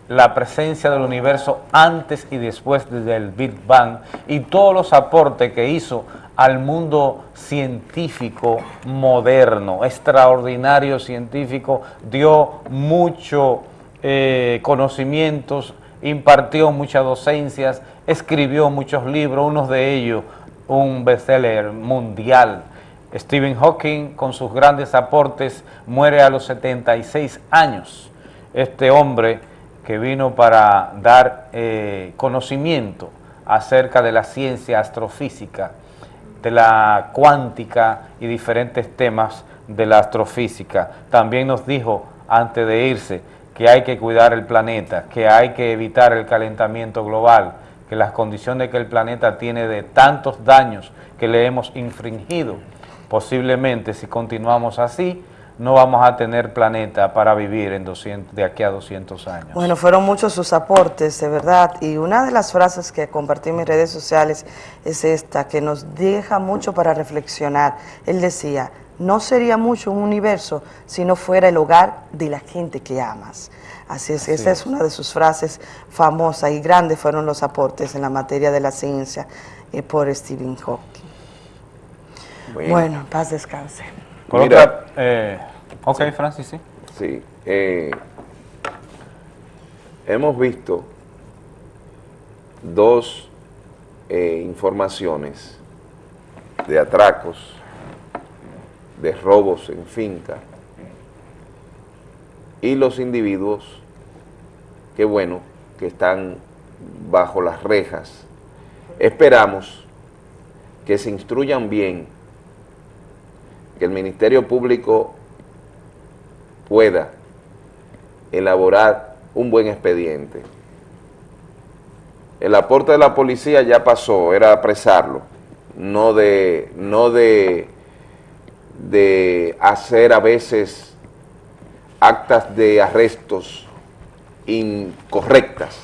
la presencia del universo antes y después del Big Bang y todos los aportes que hizo al mundo científico moderno, extraordinario científico, dio mucho eh, conocimientos, impartió muchas docencias, escribió muchos libros, uno de ellos un bestseller mundial. Stephen Hawking, con sus grandes aportes, muere a los 76 años. Este hombre que vino para dar eh, conocimiento acerca de la ciencia astrofísica, de la cuántica y diferentes temas de la astrofísica. También nos dijo antes de irse que hay que cuidar el planeta, que hay que evitar el calentamiento global, que las condiciones que el planeta tiene de tantos daños que le hemos infringido, posiblemente si continuamos así, no vamos a tener planeta para vivir en 200, de aquí a 200 años. Bueno, fueron muchos sus aportes, de verdad. Y una de las frases que compartí en mis redes sociales es esta, que nos deja mucho para reflexionar. Él decía, no sería mucho un universo si no fuera el hogar de la gente que amas. Así es, Así esa es. es. una de sus frases famosas y grandes fueron los aportes en la materia de la ciencia. eh, por Stephen Hawking. Bueno, paz descanse. Mira, eh, ok, Francis, sí. Sí. Eh, hemos visto dos eh, informaciones de atracos, de robos en finca, y los individuos, que bueno, que están bajo las rejas. Esperamos que se instruyan bien, que el Ministerio Público pueda elaborar un buen expediente. El aporte de la policía ya pasó, era apresarlo, no de, no de, de hacer a veces actas de arrestos incorrectas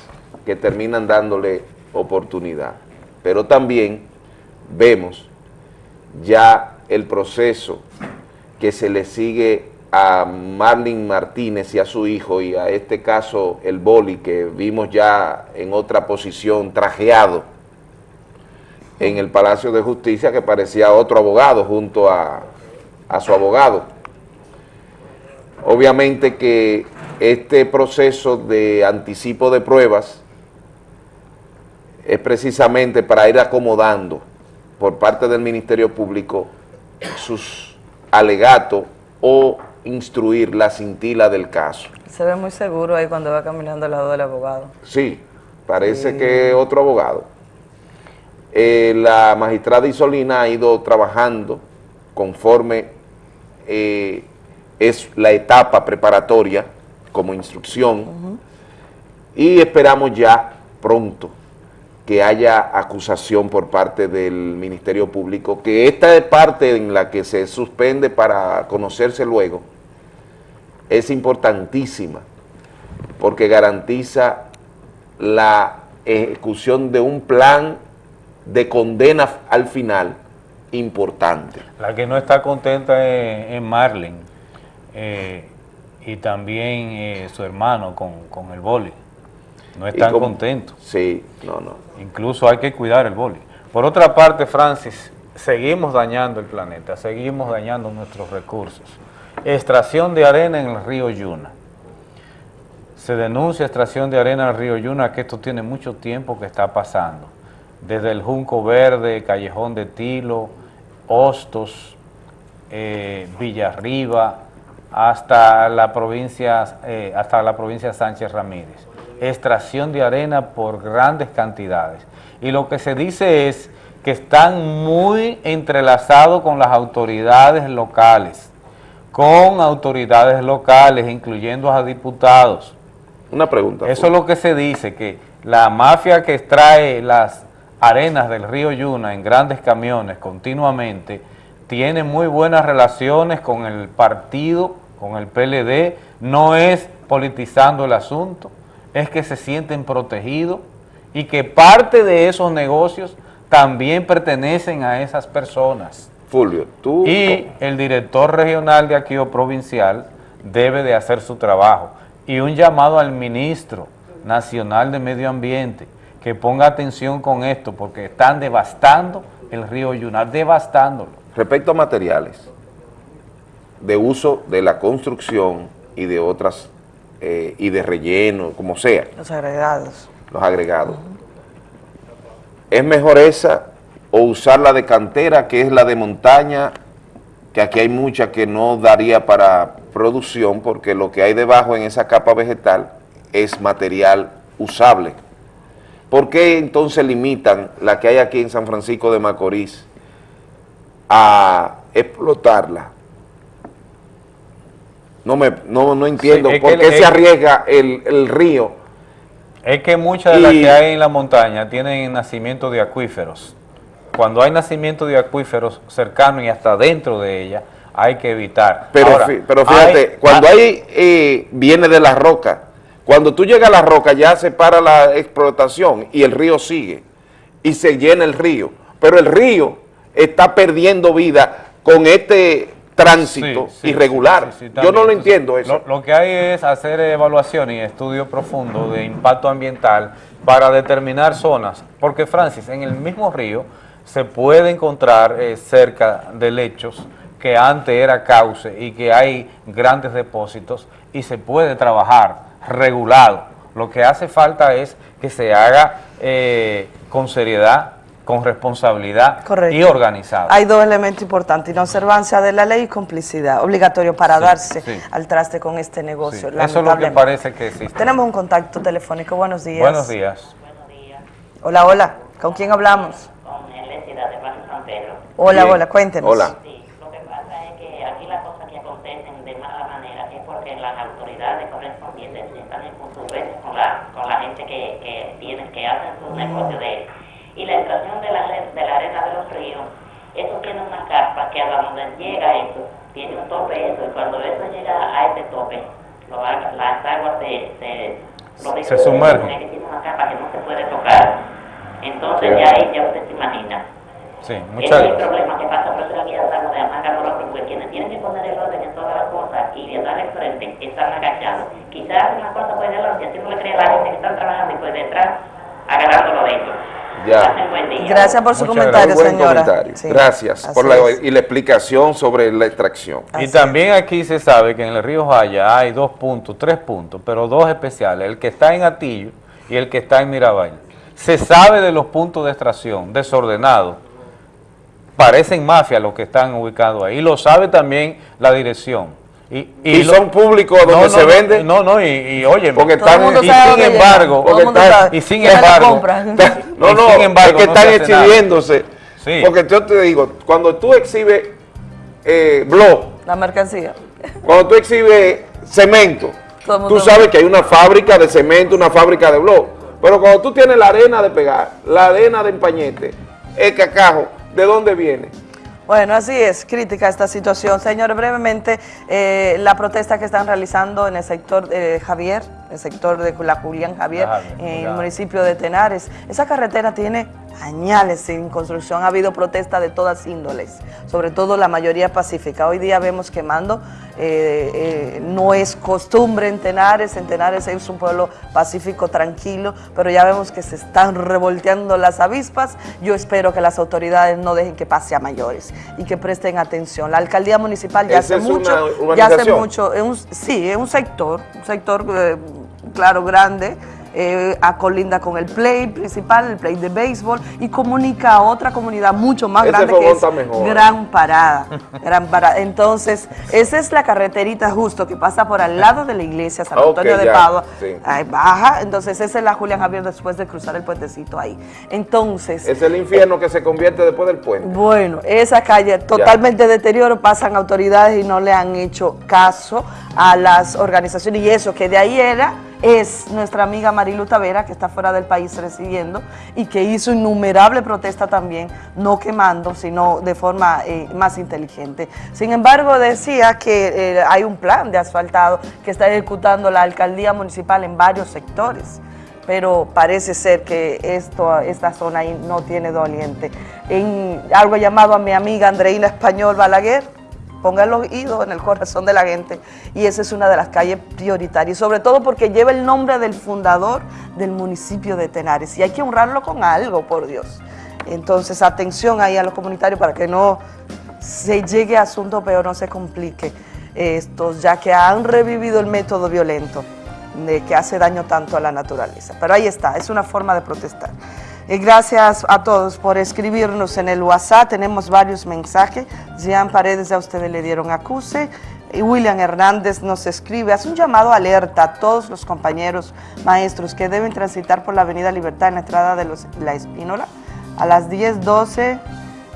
que terminan dándole oportunidad. Pero también vemos ya el proceso que se le sigue a Marlin Martínez y a su hijo y a este caso el boli que vimos ya en otra posición trajeado en el Palacio de Justicia que parecía otro abogado junto a, a su abogado. Obviamente que este proceso de anticipo de pruebas es precisamente para ir acomodando por parte del Ministerio Público sus alegatos o instruir la cintila del caso. Se ve muy seguro ahí cuando va caminando al lado del abogado. Sí, parece que otro abogado. Eh, la magistrada Isolina ha ido trabajando conforme eh, es la etapa preparatoria como instrucción y esperamos ya pronto que haya acusación por parte del Ministerio Público, que esta es parte en la que se suspende para conocerse luego, es importantísima, porque garantiza la ejecución de un plan de condena al final importante. La que no está contenta es, es Marlene eh, y también eh, su hermano con, con el boli. No están como- contentos. Sí, no, no. Incluso hay que cuidar el boli. Por otra parte, Francis, seguimos dañando el planeta, seguimos dañando nuestros recursos. Extracción de arena en el río Yuna. Se denuncia extracción de arena en el río Yuna, que esto tiene mucho tiempo que está pasando. Desde el Junco Verde, Callejón de Tilo, Hostos, eh, Villarriba, hasta la provincia, eh, hasta la provincia Sánchez Ramírez. Extracción de arena por grandes cantidades. Y lo que se dice es que están muy entrelazados con las autoridades locales, con autoridades locales, incluyendo a diputados. Una pregunta. Eso es lo que se dice, que la mafia que extrae las arenas del río Yuna en grandes camiones continuamente, tiene muy buenas relaciones con el partido, con el PLD, no es politizando el asunto, es que se sienten protegidos y que parte de esos negocios también pertenecen a esas personas. Fulvio, tú... Y el director regional de aquí o provincial debe de hacer su trabajo. Y un llamado al ministro nacional de medio ambiente que ponga atención con esto porque están devastando el río Yuna, devastándolo. Respecto a materiales de uso de la construcción y de otras, eh, y de relleno, como sea, Los agregados. los agregados. ¿Es mejor esa o usar la de cantera, que es la de montaña, que aquí hay mucha que no daría para producción, porque lo que hay debajo en esa capa vegetal es material usable? ¿Por qué entonces limitan la que hay aquí en San Francisco de Macorís a explotarla? No, me, no, no entiendo Sí, por qué el- se arriesga el, el río Es que muchas de las que hay en la montaña tienen nacimiento de acuíferos. Cuando hay nacimiento de acuíferos cercanos y hasta dentro de ella, hay que evitar. Pero, Ahora, pero fíjate, hay- cuando hay, eh, viene de la roca, cuando tú llegas a la roca ya se para la explotación y el río sigue y se llena el río. Pero el río está perdiendo vida con este tránsito Sí, sí, irregular. sí, Yo no lo entiendo eso. Lo, lo que hay es hacer evaluación y estudio profundo de impacto ambiental para determinar zonas, porque Francis, en el mismo río se puede encontrar eh, cerca de lechos que antes era cauce y que hay grandes depósitos y se puede trabajar regulado. Lo que hace falta es que se haga eh, con seriedad, con responsabilidad Correcto. y organizado. Hay dos elementos importantes, inobservancia de la ley y complicidad, obligatorio para Sí, darse sí. al traste con este negocio. Sí, Eso es lo que parece que existe. Tenemos un contacto telefónico, buenos días. Buenos días. Hola, hola, ¿con quién hablamos? Hola, Bien. hola, cuéntenos. Hola. que aquí las cosas que acontecen de mala manera es porque las autoridades correspondientes están en con la, con la gente que, que tienen, que hacen sus negocios de Y la extracción de la, de la arena de los ríos, eso tiene una carpa que a donde llega eso, tiene un tope eso, y cuando eso llega a ese tope, lo las aguas se, se, Se sumergen. tiene una capa que no se puede tocar. Entonces Sí. ya ahí ya usted se imagina. Sí, Ese muchas es el problema que pasa, por eso la guía estamos de Amaga Moroco, porque quienes tienen que poner el orden en todas las cosas y de dar el frente están agachados. Quizás una cosa puede delante, así no le cree a la gente que están trabajando y pues detrás agarrándolo de ellos. Ya. Gracias por su Muchas comentario, gracias. Señora. comentario. Sí, Gracias por la, y la explicación sobre la extracción. Y también aquí se sabe que en el río Jaya hay dos puntos, tres puntos, pero dos especiales, el que está en Atillo y el que está en Mirabal. Se sabe de los puntos de extracción desordenados, parecen mafias los que están ubicados ahí, y lo sabe también la dirección. Y, Y lo- son públicos donde No, se no, vende. No, no, y, y oye, Porque están, y sin embargo, porque están-. Y sin embargo- no, no, sin embargo, es que están exhibiéndose. Sí. Porque yo te digo, cuando tú exhibes eh, blog, La mercancía. cuando tú exhibes cemento, tú sabes que hay una fábrica de cemento, una fábrica de blog. Pero cuando tú tienes la arena de pegar, la arena de empañete, el cacajo, ¿de dónde viene? Bueno, así es, crítica esta situación. Señor, brevemente, eh, la protesta que están realizando en el sector de Javier, el sector de la Julián Javier, en el municipio de Tenares. Esa carretera tiene añales sin construcción, ha habido protestas de todas índoles, sobre todo la mayoría pacífica. Hoy día vemos quemando, eh, eh, no es costumbre en Tenares, en Tenares es un pueblo pacífico, tranquilo, pero ya vemos que se están revolteando las avispas. Yo espero que las autoridades no dejen que pase a mayores y que presten atención. La alcaldía municipal ya ¿Esa hace mucho, ya hace mucho, es un- sí, es un sector, un sector, eh, claro, grande, eh, acolinda con el play principal, el play de béisbol, y comunica a otra comunidad mucho más Ese grande que es mejor. Gran Parada. Gran Parada. Entonces, esa es la carreterita justo que pasa por al lado de la iglesia San Antonio de Padua. sí. Ahí baja, entonces esa es la Julián Javier después de cruzar el puentecito ahí. Entonces, Es el infierno que se convierte después del puente. bueno, esa calle totalmente deterioro, pasan autoridades y no le han hecho caso a las organizaciones y eso que de ahí era es nuestra amiga Marilu Tavera que está fuera del país recibiendo y que hizo innumerable protesta también, no quemando, sino de forma eh, más inteligente. Sin embargo, decía que eh, hay un plan de asfaltado que está ejecutando la alcaldía municipal en varios sectores pero parece ser que esto, esta zona ahí no tiene doliente. En algo llamado a mi amiga Andreina Español Balaguer, ponga el oído en el corazón de la gente, y esa es una de las calles prioritarias, sobre todo porque lleva el nombre del fundador del municipio de Tenares, y hay que honrarlo con algo, por Dios. Entonces, atención ahí a los comunitarios para que no se llegue a asunto peor, no se complique estos, ya que han revivido el método violento de que hace daño tanto a la naturaleza. Pero ahí está, es una forma de protestar. Gracias a todos por escribirnos en el WhatsApp, tenemos varios mensajes. Jean Paredes, a ustedes le dieron acuse. Y William Hernández nos escribe, hace un llamado alerta a todos los compañeros maestros que deben transitar por la Avenida Libertad en la entrada de la Espínola. A las 10, 12 eh,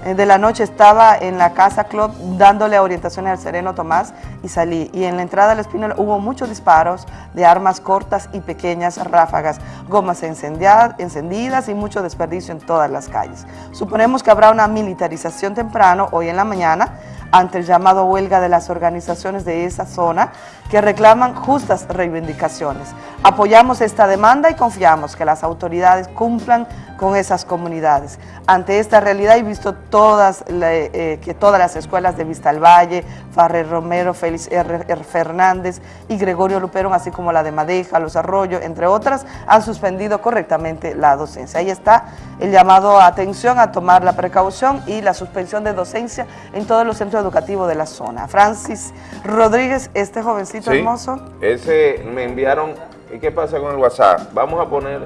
de la noche estaba en la Casa Club dándole orientaciones al Sereno Tomás y salí. Y en la entrada del Espínola hubo muchos disparos de armas cortas y pequeñas ráfagas, gomas encendidas y mucho desperdicio en todas las calles. Suponemos que habrá una militarización temprano hoy en la mañana ante el llamado huelga de las organizaciones de esa zona que reclaman justas reivindicaciones. Apoyamos esta demanda y confiamos que las autoridades cumplan con esas comunidades. Ante esta realidad y visto todas, eh, que todas las escuelas de Vista al Valle, Farrer Romero, Félix R. Fernández y Gregorio Luperón, así como la de Madeja, Los Arroyos, entre otras, han suspendido correctamente la docencia. Ahí está el llamado a atención a tomar la precaución y la suspensión de docencia en todos los centros educativos de la zona. Francis Rodríguez, este jovencito hermoso. ese me enviaron, ¿y qué pasa con el WhatsApp? Vamos a poner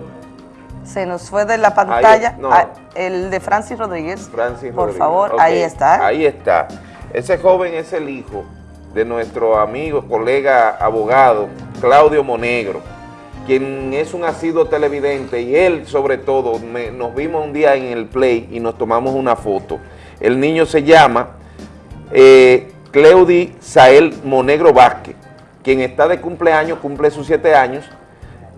se nos fue de la pantalla el de Francis Rodríguez. Francis Por favor, ahí está. Ahí está. Ese joven es el hijo de nuestro amigo, colega abogado, Claudio Monegro, quien es un asiduo televidente y él sobre todo, nos vimos un día en el Play y nos tomamos una foto. El niño se llama eh, Sael Monegro Vázquez, quien está de cumpleaños, cumple sus siete años,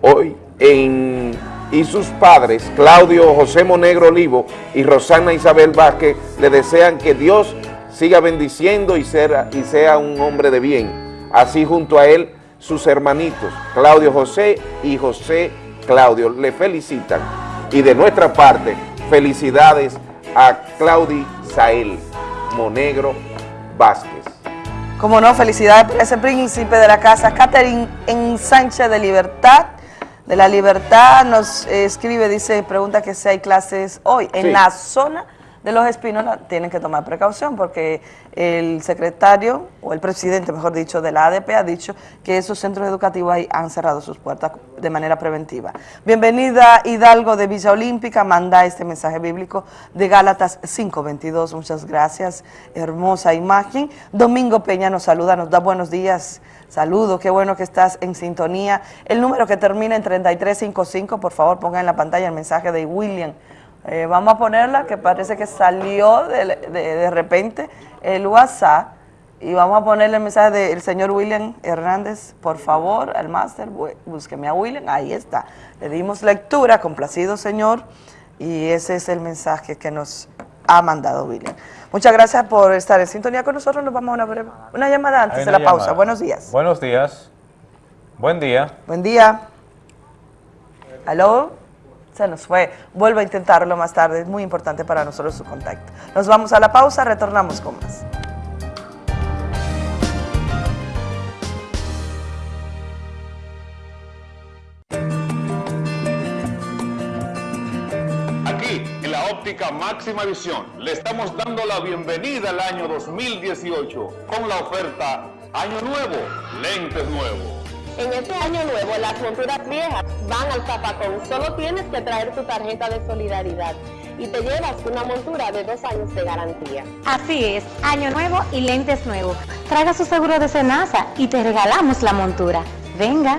hoy en y sus padres, Claudio José Monegro Olivo y Rosana Isabel Vázquez, le desean que Dios siga bendiciendo y sea, y sea un hombre de bien. Así junto a él, sus hermanitos, Claudio José y José Claudio, le felicitan. Y de nuestra parte, felicidades a Claudi Sael Monegro Vázquez. Como no, felicidades por ese príncipe de la casa, Catherine en Sánchez de Libertad, de la Libertad nos escribe, dice, pregunta que si hay clases hoy. En la zona de los espinos tienen que tomar precaución porque el secretario, o el presidente, mejor dicho, de la ADP ha dicho que esos centros educativos ahí han cerrado sus puertas de manera preventiva. Bienvenida Hidalgo de Villa Olímpica, manda este mensaje bíblico de Gálatas 5.22. Muchas gracias, hermosa imagen. Domingo Peña nos saluda, nos da buenos días. Saludos, qué bueno que estás en sintonía. El número que termina en 3355, por favor ponga en la pantalla el mensaje de William. Eh, vamos a ponerla, que parece que salió de, repente el WhatsApp. Y vamos a ponerle el mensaje del señor William Hernández, por favor, al máster, búsqueme a William, ahí está. Le dimos lectura, complacido señor, y ese es el mensaje que nos ha mandado William. Muchas gracias por estar en sintonía con nosotros. Nos vamos a una breve, una llamada antes de la pausa. Buenos días. Buenos días. Buen día. Buen día. ¿Aló? Se nos fue. Vuelvo a intentarlo más tarde. Es muy importante para nosotros su contacto. Nos vamos a la pausa. Retornamos con más. óptica máxima visión. Le estamos dando la bienvenida al año 2018 con la oferta Año Nuevo, lentes nuevos. En este año nuevo las monturas viejas van al zapacón. Solo tienes que traer tu tarjeta de solidaridad y te llevas una montura de dos años de garantía. Así es, año nuevo y lentes nuevos. Traiga su seguro de Senasa y te regalamos la montura. Venga.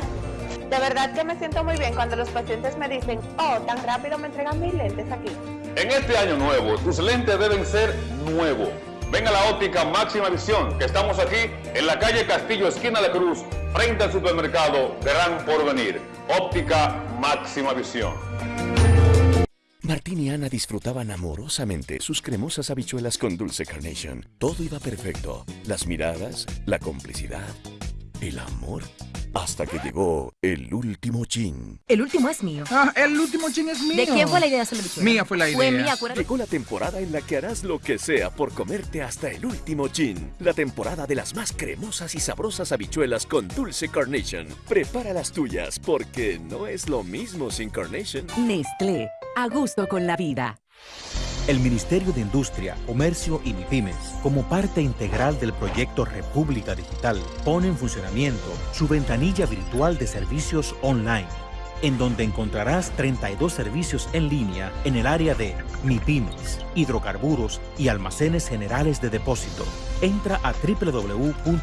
De verdad que me siento muy bien cuando los pacientes me dicen, oh, tan rápido me entregan mis lentes aquí. En este año nuevo, tus lentes deben ser nuevos. Ven a la óptica Máxima Visión, que estamos aquí en la calle Castillo, esquina de Cruz, frente al supermercado Gran Porvenir. Óptica Máxima Visión. Martín y Ana disfrutaban amorosamente sus cremosas habichuelas con dulce carnation. Todo iba perfecto. Las miradas, la complicidad, el amor. Hasta que llegó el último chin. El último es mío. Ah, el último chin es mío. ¿De quién fue la idea de Mía fue la idea. Fue mía, Llegó la temporada en la que harás lo que sea por comerte hasta el último chin. La temporada de las más cremosas y sabrosas habichuelas con dulce carnation. Prepara las tuyas porque no es lo mismo sin carnation. Nestlé, a gusto con la vida. El Ministerio de Industria, Comercio y MIPIMES, como parte integral del proyecto República Digital, pone en funcionamiento su ventanilla virtual de servicios online en donde encontrarás 32 servicios en línea en el área de MIPIMES, hidrocarburos y almacenes generales de depósito. Entra a www.mic.gov.do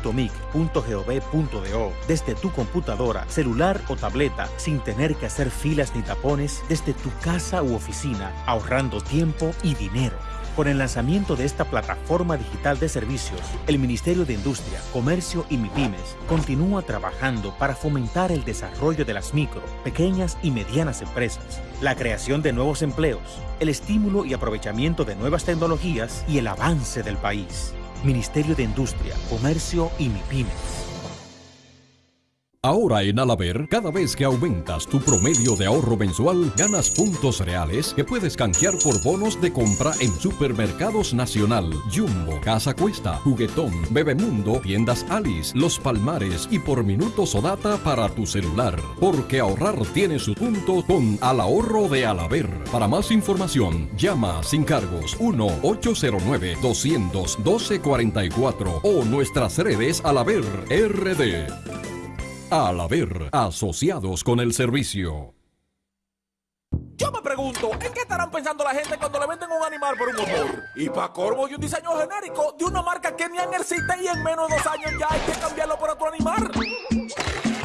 desde tu computadora, celular o tableta sin tener que hacer filas ni tapones desde tu casa u oficina, ahorrando tiempo y dinero. Con el lanzamiento de esta plataforma digital de servicios, el Ministerio de Industria, Comercio y MIPIMES continúa trabajando para fomentar el desarrollo de las micro, pequeñas y medianas empresas, la creación de nuevos empleos, el estímulo y aprovechamiento de nuevas tecnologías y el avance del país. Ministerio de Industria, Comercio y MIPIMES. Ahora en Alaber, cada vez que aumentas tu promedio de ahorro mensual, ganas puntos reales que puedes canjear por bonos de compra en Supermercados Nacional, Jumbo, Casa Cuesta, Juguetón, Bebemundo, Tiendas Alice, Los Palmares y por minutos o data para tu celular. Porque ahorrar tiene su punto con Al Ahorro de Alaber. Para más información, llama sin cargos 1-809-212-44 o nuestras redes Alaber RD. Al haber asociados con el servicio. Yo me pregunto, ¿en qué estarán pensando la gente cuando le venden un animal por un motor? Y para corvo y un diseño genérico de una marca que ni existe y en menos de dos años ya hay que cambiarlo por otro animal.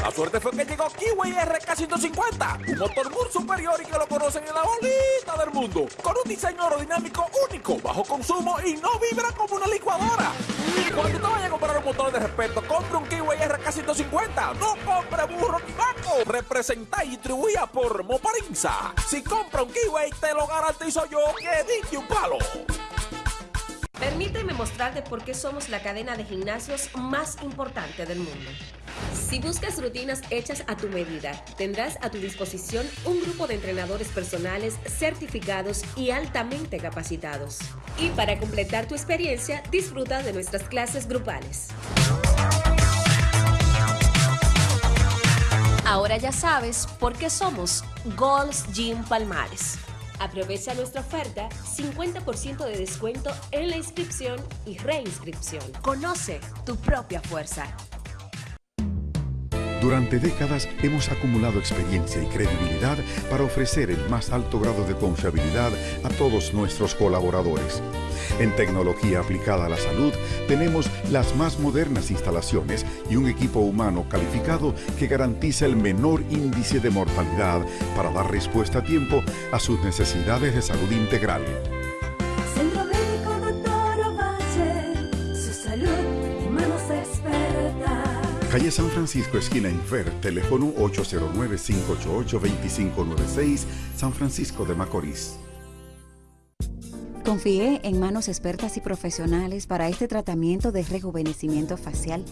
La suerte fue que llegó Kiwi RK150, un motor muy superior y que lo conocen en la bolita del mundo, con un diseño aerodinámico único, bajo consumo y no vibra como una licuadora. Cuando te vayas a comprar un motor de respeto, compre un Kiwi RK150, no compre burro ni vaco. Representa y distribuida por Moparinza. Si compra un Kiwi, te lo garantizo yo que dije un palo. Permíteme mostrarte por qué somos la cadena de gimnasios más importante del mundo. Si buscas rutinas hechas a tu medida, tendrás a tu disposición un grupo de entrenadores personales certificados y altamente capacitados. Y para completar tu experiencia, disfruta de nuestras clases grupales. Ahora ya sabes por qué somos Gold's Gym Palmares. Aprovecha nuestra oferta, 50% de descuento en la inscripción y reinscripción. Conoce tu propia fuerza. Durante décadas hemos acumulado experiencia y credibilidad para ofrecer el más alto grado de confiabilidad a todos nuestros colaboradores. En tecnología aplicada a la salud tenemos las más modernas instalaciones y un equipo humano calificado que garantiza el menor índice de mortalidad para dar respuesta a tiempo a sus necesidades de salud integral. Calle San Francisco, esquina Infer, teléfono 809-588-2596, San Francisco de Macorís. Confié en manos expertas y profesionales para este tratamiento de rejuvenecimiento facial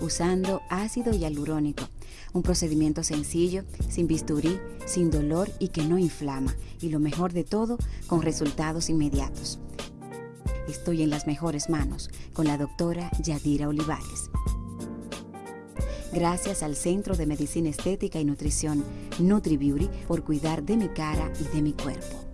usando ácido hialurónico, un procedimiento sencillo, sin bisturí, sin dolor y que no inflama, y lo mejor de todo, con resultados inmediatos. Estoy en las mejores manos con la doctora Yadira Olivares. Gracias al Centro de Medicina Estética y Nutrición NutriBeauty por cuidar de mi cara y de mi cuerpo.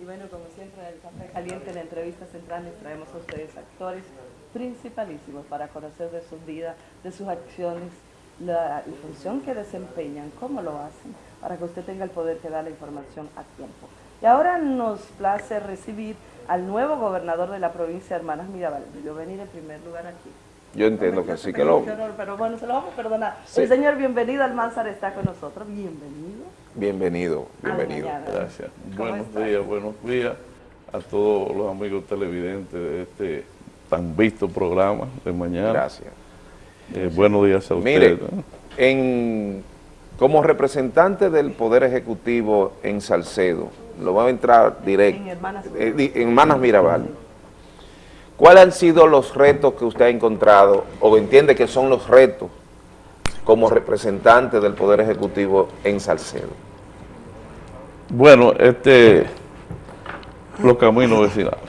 Y bueno, como siempre, en el Café Caliente, en la entrevista central, les traemos a ustedes actores principalísimos para conocer de sus vidas, de sus acciones, la, la función que desempeñan, cómo lo hacen, para que usted tenga el poder que da la información a tiempo. Y ahora nos place recibir al nuevo gobernador de la provincia de Hermanas Mirabal. Yo venir en primer lugar aquí. Yo entiendo que sí que lo... Pero bueno, se lo vamos a perdonar. Sí. El señor bienvenido Almanzar está con nosotros. Bienvenido. Bienvenido, bienvenido. mañana. Gracias. ¿Cómo Buenos está? días, buenos días a todos los amigos televidentes de este tan visto programa de mañana. Gracias. Eh, buenos días a Mire, ustedes. ¿no? en, como representante del Poder Ejecutivo en Salcedo, lo va a entrar directo, En Hermanas eh, en Hermanas Mirabal, ¿cuáles han sido los retos que usted ha encontrado o entiende que son los retos como representante del Poder Ejecutivo en Salcedo? Bueno, este, los caminos vecinales.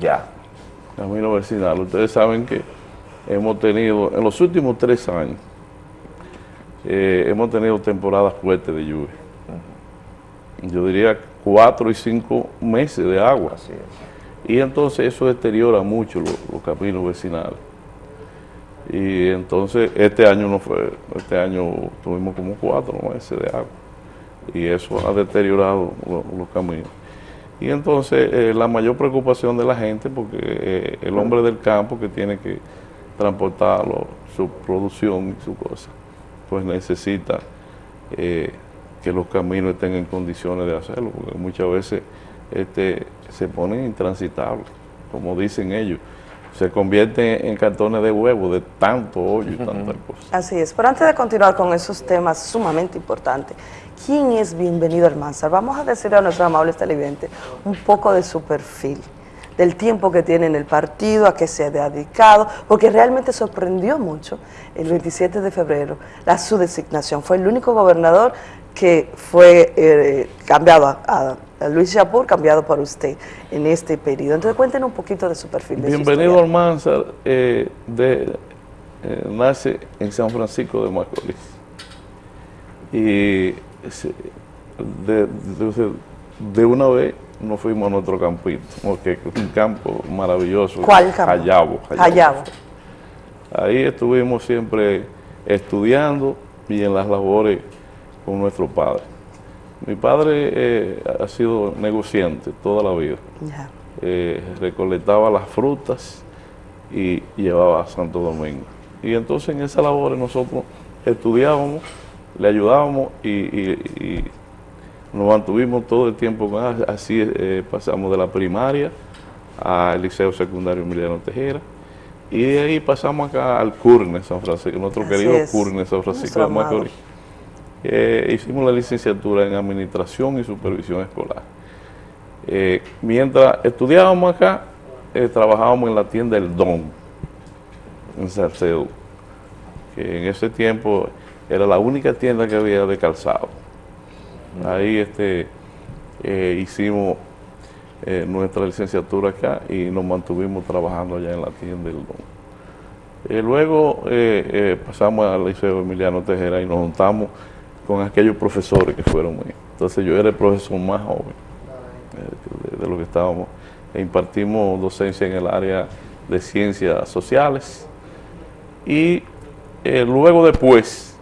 Ya. Caminos vecinales. Ustedes saben que hemos tenido, en los últimos tres años, eh, hemos tenido temporadas fuertes de lluvia. Yo diría cuatro y cinco meses de agua. Y entonces eso deteriora mucho lo- los caminos vecinales. Y entonces este año no fue, este año tuvimos como cuatro meses de agua. Y eso ha deteriorado los caminos. Y entonces eh, la mayor preocupación de la gente, porque eh, el hombre del campo que tiene que transportarlo, su producción y su cosa, pues necesita eh, que los caminos estén en condiciones de hacerlo, porque muchas veces este, se ponen intransitables, como dicen ellos se convierten en cartones de huevo de tanto hoyo y tantas cosas. Así es, pero antes de continuar con esos temas sumamente importantes, ¿quién es Bienvenido Almanzar? Vamos a decirle a nuestros amables televidentes un poco de su perfil, del tiempo que tiene en el partido, a qué se ha dedicado, porque realmente sorprendió mucho el 27 de febrero la su designación. Fue el único gobernador que fue eh, cambiado a, Luis Yapur, cambiado por usted en este periodo. Entonces cuéntenos un poquito de su perfil. Bienvenido Almanzar, eh, de, eh, nace en San Francisco de Macorís. Y de, una vez nos fuimos a nuestro campito, porque es un campo maravilloso. ¿Cuál campo? Hayabo. Hayabo. Ahí estuvimos siempre estudiando y en las labores con nuestro padre. Mi padre eh, ha sido negociante toda la vida. Eh, recolectaba las frutas y llevaba a Santo Domingo. Y entonces en esa labor nosotros estudiábamos, le ayudábamos y, nos mantuvimos todo el tiempo con él. Así eh, pasamos de la primaria al Liceo Secundario Emiliano Tejera. Y de ahí pasamos acá al CURNE San Francisco, nuestro querido CURNE San Francisco de Macorís. Eh, hicimos la licenciatura en Administración y Supervisión Escolar. Eh, mientras estudiábamos acá, eh, trabajábamos en la tienda El Don, en Salcedo, que en ese tiempo era la única tienda que había de calzado. Ahí este, hicimos nuestra licenciatura acá y nos mantuvimos trabajando allá en la tienda El Don. luego pasamos al Liceo Emiliano Tejera y nos juntamos con aquellos profesores que fueron míos. Entonces yo era el profesor más joven eh, de, lo que estábamos. E impartimos docencia en el área de ciencias sociales y eh, luego después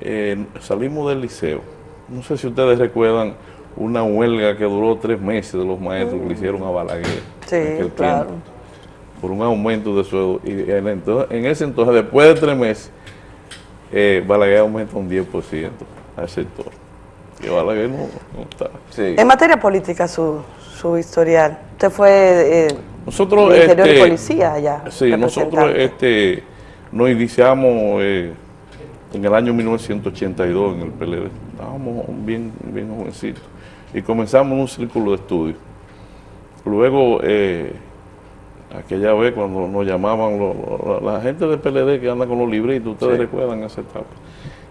eh, salimos del liceo. No sé si ustedes recuerdan una huelga que duró tres meses de los maestros que le hicieron a Balaguer. Sí, claro. por un aumento de sueldo. Y en ese entonces, después de tres meses, eh, Balaguer aumenta un 10% al sector. Y Balaguer no, está. En materia política, su, su historial, usted fue eh, nosotros, interior de este, policía allá. Sí, nosotros este, nos iniciamos eh, en el año 1982 en el PLD. Estábamos bien, bien jovencitos. Y comenzamos un círculo de estudio. Luego, eh, aquella vez cuando nos llamaban la gente del PLD que anda con los libritos, ustedes recuerdan esa etapa.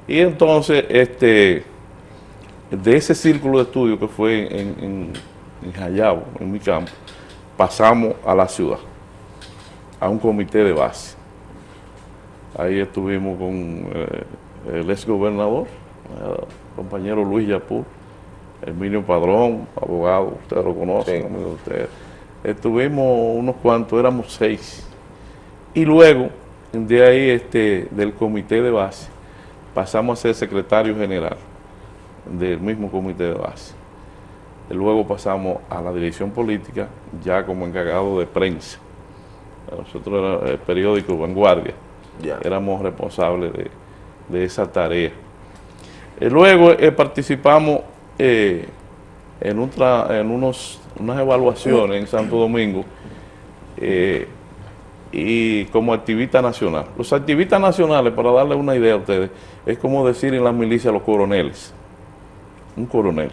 Y entonces, este, de ese círculo de estudio que fue en, en, en en mi campo, pasamos a la ciudad, a un comité de base. Ahí estuvimos con eh, el ex gobernador, compañero Luis Yapur, Emilio Padrón, abogado, ustedes lo conocen, amigo de estuvimos unos cuantos, éramos seis. Y luego, de ahí, este, del comité de base, pasamos a ser secretario general del mismo comité de base. luego pasamos a la dirección política, ya como encargado de prensa. Nosotros era el periódico Vanguardia, éramos responsables de, esa tarea. Y luego eh, participamos eh, en, en unos unas evaluaciones en Santo Domingo eh, y como activista nacional. Los activistas nacionales, para darle una idea a ustedes, es como decir en la milicia los coroneles, un coronel,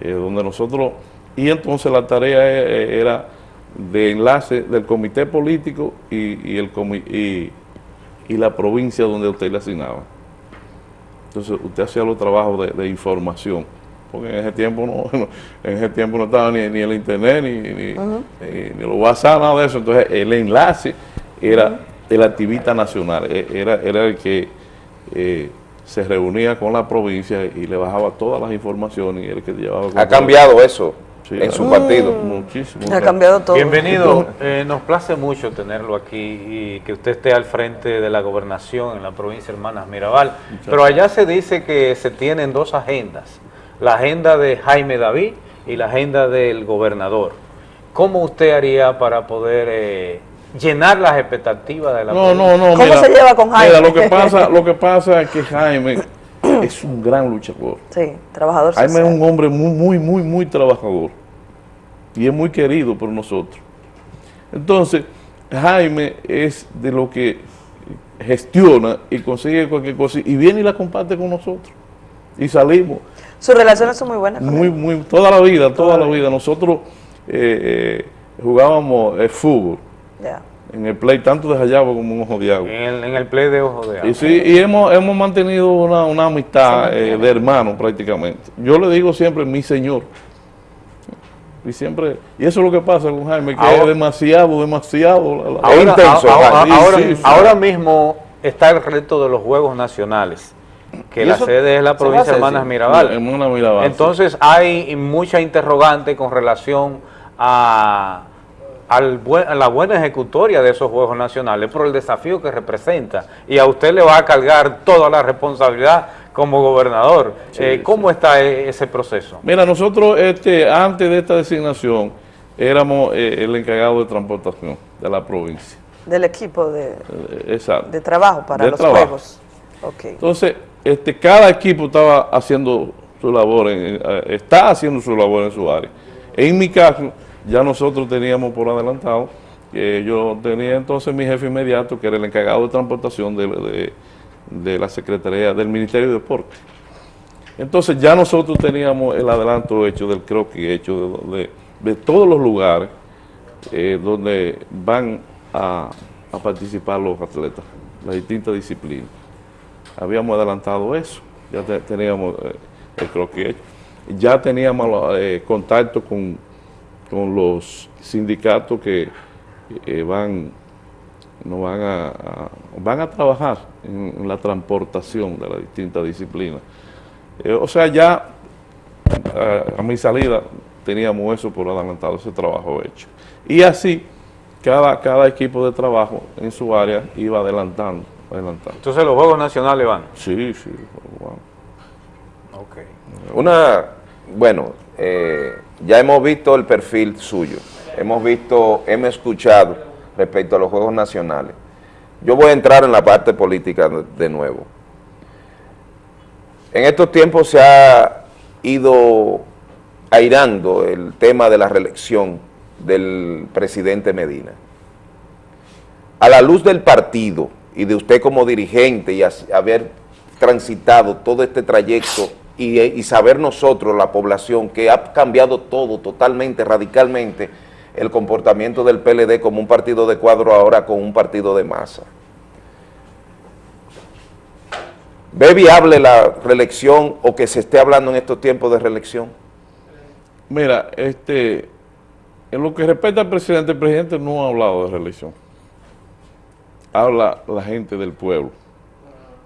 eh, donde nosotros, y entonces la tarea eh, era de enlace del comité político y, el y, y, la provincia donde usted le asignaba. Entonces usted hacía los trabajos de información porque en ese tiempo no, en ese tiempo no estaba ni, el internet, ni, ni, los WhatsApp, nada de eso. Entonces el enlace era el activista nacional, e, era, era el que eh, se reunía con la provincia y le bajaba todas las informaciones y el que llevaba... ¿Ha cambiado eso? en su partido. Muchísimo. Ha cambiado todo. Bienvenido, eh, nos place mucho tenerlo aquí y que usted esté al frente de la gobernación en la provincia de Hermanas Mirabal. Pero allá se dice que se tienen dos agendas, la agenda de Jaime David y la agenda del gobernador. ¿Cómo usted haría para poder eh, llenar las expectativas de la No, no, no. ¿Cómo se lleva con Jaime? Mira, lo que pasa, lo que pasa es que Jaime es un gran luchador. Sí, trabajador Jaime social. es un hombre muy, muy, muy, muy trabajador y es muy querido por nosotros. Entonces, Jaime es de lo que gestiona y consigue cualquier cosa y viene y la comparte con nosotros y salimos. Sus relaciones son muy buenas. Muy, él. muy, toda la vida, toda la vida. Nosotros eh, eh, jugábamos eh, fútbol Ya. en el play, tanto de Jayabo como en Ojo de Agua. En el, en el play de Ojo de Agua. Y sí, y hemos, hemos mantenido una, una amistad eh, de hermanos prácticamente. Yo le digo siempre mi señor. Y siempre, y eso es lo que pasa con Jaime, que Ahora- es demasiado, demasiado. la- la- Ahora, intenso, ahora- Jaime. ahora- Sí, sí. ahora mismo está el reto de los Juegos Nacionales, que ¿Y la sede es la provincia de Hermanas? Mirabal. Hermanas Mirabal, sí. Entonces hay mucha interrogante con relación a, al buen- a la buena ejecutoria de esos Juegos Nacionales por el desafío que representa. Y a usted le va a cargar toda la responsabilidad como gobernador. Eh, ¿Cómo está e- ese proceso? Mira, nosotros este, antes de esta designación éramos eh, el encargado de transportación de la provincia. Del equipo de, Eh, Exacto. de trabajo para De los trabajo. juegos. Entonces, este, cada equipo estaba haciendo su labor, eh, está haciendo su labor en su área. En mi caso, ya nosotros teníamos por adelantado, que yo tenía entonces mi jefe inmediato, que era el encargado de transportación de, de- la Secretaría del Ministerio de Deporte. Entonces ya nosotros teníamos el adelanto hecho del croquis, hecho de, de- de todos los lugares eh, donde van a, a participar los atletas, las distintas disciplinas. Habíamos adelantado eso, ya te- teníamos eh, el hecho. Ya teníamos eh, contacto con, con los sindicatos que eh, van, no van, a, van a trabajar en, en la transportación de las distintas disciplinas. Eh, o sea, ya a, a mi salida teníamos eso por adelantado, ese trabajo hecho. Y así, cada, cada equipo de trabajo en su área iba adelantando, Entonces los Juegos Nacionales van. Sí, sí. wow. Una, bueno, eh, ya hemos visto el perfil suyo, hemos visto, hemos escuchado respecto a los Juegos Nacionales. Yo voy a entrar en la parte política de nuevo. En estos tiempos se ha ido airando el tema de la reelección del presidente Medina. A la luz del partido y de usted como dirigente y haber transitado todo este trayecto y, y saber nosotros, la población, que ha cambiado todo totalmente, radicalmente, el comportamiento del PLD como un partido de cuadro ahora con un partido de masa. ¿Ve viable la reelección o que se esté hablando en estos tiempos de reelección? Mira, este, en lo que respecta al presidente, el presidente no ha hablado de reelección. Habla la gente del pueblo.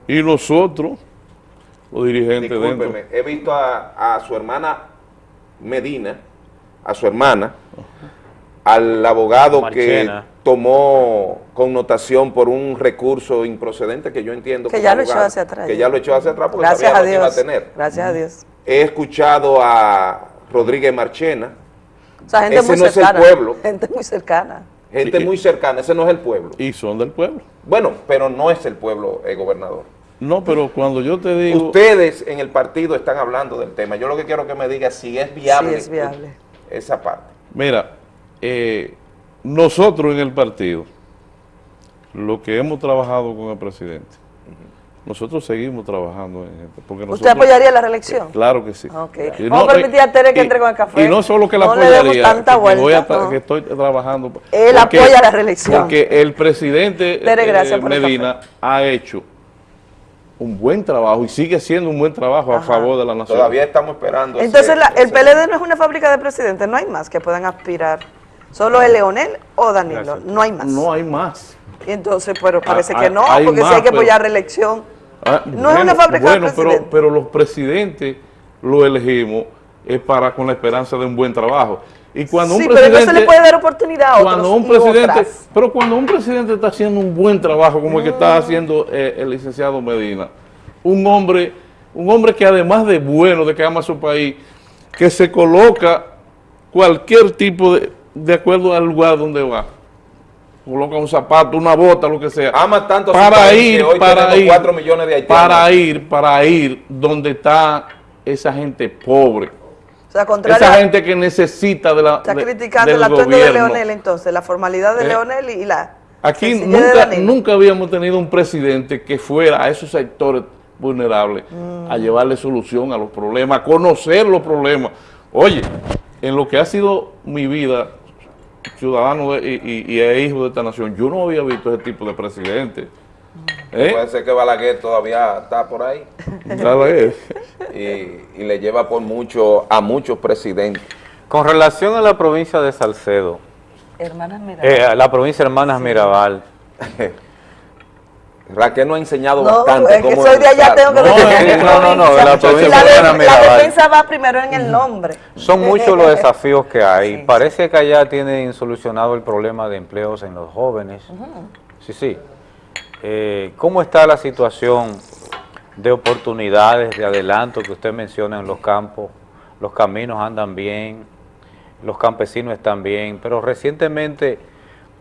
Y nosotros, los dirigentes dentro... Discúlpeme, he visto a, a su hermana Medina, a su hermana, al abogado Marchena. que tomó connotación por un recurso improcedente que yo entiendo Que como ya lo echó hacia atrás, Que ya. lo echó hacia atrás porque Gracias sabía a lo que iba a Dios. tener. Gracias a Dios. He escuchado a Rodríguez Marchena, O sea, gente Ese muy no es el cercana. pueblo. Gente muy cercana. Gente muy cercana, ese no es el pueblo. Y son del pueblo. Bueno, pero no es el pueblo, el gobernador. No, pero cuando yo te digo... Ustedes en el partido están hablando del tema. Yo lo que quiero que me diga si es viable, Sí, es viable. esa parte. Mira, eh, nosotros en el partido, lo que hemos trabajado con el presidente, nosotros seguimos trabajando en esto. Porque ¿Usted nosotros- apoyaría la reelección? Claro que sí. Y Vamos a permitir a Tere que y- entre con el café. Y no solo que la No le demos apoyaría, tanta que voy a vuelta, no. que estoy trabajando. Él apoya la reelección. Porque el presidente Tere, eh, el Medina ha hecho un buen trabajo y sigue siendo un buen trabajo a favor de la nación. Todavía estamos esperando. ese- Entonces, la- el ese- PLD no es una fábrica de presidentes, no hay más que puedan aspirar. Solo es Leonel o Danilo, no hay más. No hay más. Y entonces, pero parece Ah, que no, porque si más, hay que apoyar reelección. Ah, No es una fábrica bueno, pero, presidentes. pero los presidentes lo elegimos es para con la esperanza de un buen trabajo. Y cuando sí, un pero no presidente, se le puede dar oportunidad a otros cuando un presidente, otras. pero cuando un presidente está haciendo un buen trabajo como el que Mm. está haciendo eh, el licenciado Medina, un hombre, un hombre que además de bueno, de que ama a su país, que se coloca cualquier tipo de, de acuerdo al lugar donde va. Coloca un zapato, una bota, lo que sea. Ama tanto para ir, que hoy para ir, 4 millones de haitianos. para ir, para ir donde está esa gente pobre. O sea, contrario, Esa gente que necesita de la, está de- criticando el atuendo de. Leonel entonces, la formalidad de Eh, Leonel y la Aquí nunca, nunca habíamos tenido un presidente que fuera a esos sectores vulnerables Mm. a llevarle solución a los problemas, a conocer los problemas. Oye, en lo que ha sido mi vida, ciudadano de- y, y- y e hijo de esta nación, yo no había visto ese tipo de presidente. ¿Eh? Puede ser que Balaguer todavía está por ahí. Balaguer. Y, y le lleva por mucho a muchos presidentes. Con relación a la provincia de Salcedo, Hermanas Mirabal. eh, la provincia de Hermanas Mirabal, Raquel nos ha enseñado No, bastante es que cómo soy de allá, educar. tengo que No, eh, no, no, no, la defensa va primero en el nombre. son muchos los desafíos que hay. Parece que allá tienen solucionado el problema de empleos en los jóvenes. Sí, sí. Eh, ¿Cómo está la situación de oportunidades, de adelanto que usted menciona en los campos? Los caminos andan bien, los campesinos están bien, pero recientemente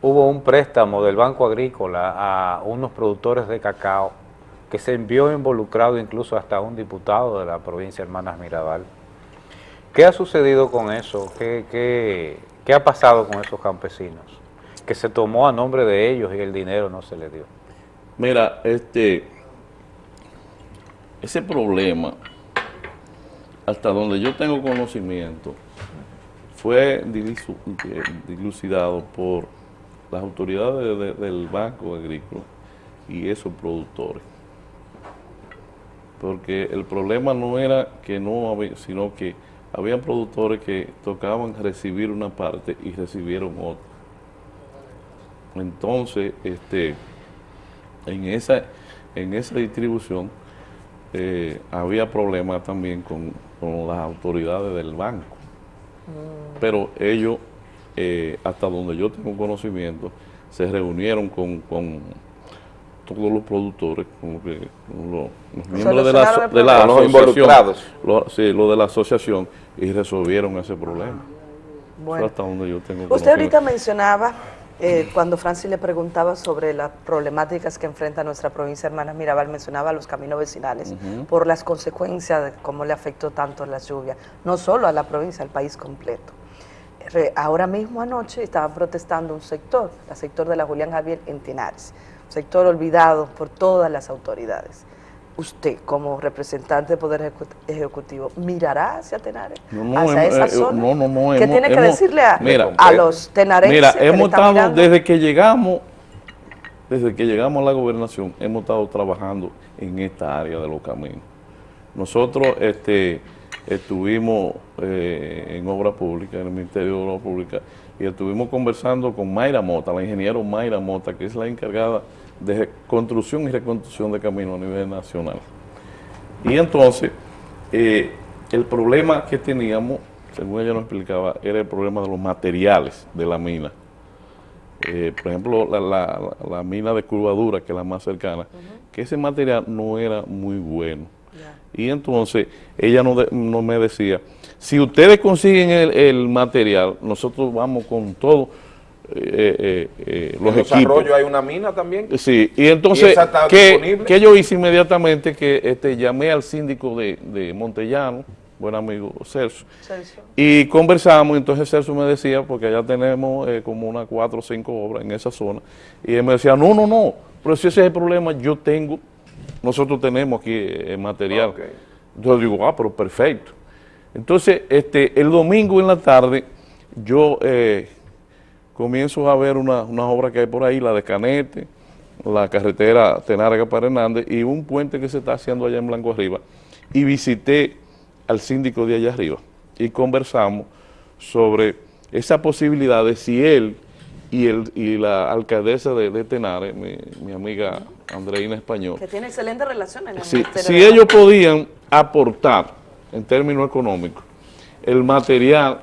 hubo un préstamo del Banco Agrícola a unos productores de cacao que se envió involucrado incluso hasta un diputado de la provincia de Hermanas Mirabal. ¿Qué ha sucedido con eso? ¿Qué, qué, qué ha pasado con esos campesinos? Que se tomó a nombre de ellos y el dinero no se le dio. Mira, este, ese problema, hasta donde yo tengo conocimiento, fue eh, dilucidado por las autoridades de- de- del Banco Agrícola y esos productores. Porque el problema no era que no había, sino que habían productores que tocaban recibir una parte y recibieron otra. Entonces, este, en esa, en esa distribución eh, había problemas también con, con las autoridades del banco. Pero ellos, eh, hasta donde yo tengo conocimiento, se reunieron con, con todos los productores, con, lo que- con los, los miembros de la, de la los asociación, sí, lo de la asociación, y resolvieron ese problema. Bueno. Eso hasta donde yo tengo Usted ahorita mencionaba, eh, cuando Francis le preguntaba sobre las problemáticas que enfrenta nuestra provincia Hermanas Mirabal, mencionaba los caminos vecinales por las consecuencias de cómo le afectó tanto la lluvia, no solo a la provincia, al país completo. Ahora mismo anoche estaba protestando un sector, el sector de la Julián Javier en Tenares, un sector olvidado por todas las autoridades. Usted, como representante del Poder Ejecu- Ejecutivo, mirará hacia Tenares, No, no, hacia hemos- esa eh, zona. no, no, no, ¿Qué hemos- tiene que hemos- decirle a, mira, a los tenarenses Mira, hemos estado, mirando? desde que llegamos, desde que llegamos a la gobernación, hemos estado trabajando en esta área de los caminos. Nosotros este, estuvimos eh, en obra pública, en el Ministerio de Obra Pública, y estuvimos conversando con Mayra Mota, la ingeniera Mayra Mota, que es la encargada de construcción y reconstrucción de caminos a nivel nacional. Y entonces, eh, el problema que teníamos, según ella nos explicaba, era el problema de los materiales de la mina. Eh, por ejemplo, la, la- mina de curvadura, que es la más cercana, que ese material no era muy bueno. Y entonces ella no, de- no me decía, si ustedes consiguen el, el material, nosotros vamos con todo eh, eh, eh, los en equipos. desarrollo hay una mina también. Sí, y entonces, ¿qué, disponible? qué yo hice inmediatamente? Que este, llamé al síndico de, de Montellano, buen amigo Celso, y conversamos, entonces Celso me decía, porque allá tenemos eh, como unas cuatro o cinco obras en esa zona, y él me decía, no, no, no, pero si ese es el problema, yo tengo, nosotros tenemos aquí eh, material. Yo digo, ah, pero perfecto. Entonces, este, el domingo en la tarde, yo eh, comienzo a ver una, una obra que hay por ahí, la de Canete, la carretera Tenarga para Hernández y un puente que se está haciendo allá en Blanco Arriba. Y visité al síndico de allá arriba y conversamos sobre esa posibilidad de si él y, el, y la alcaldesa de, de Tenares, mi, mi amiga Andreina Español, Que tiene excelentes relaciones en el si, de ellos podían aportar en términos económicos el material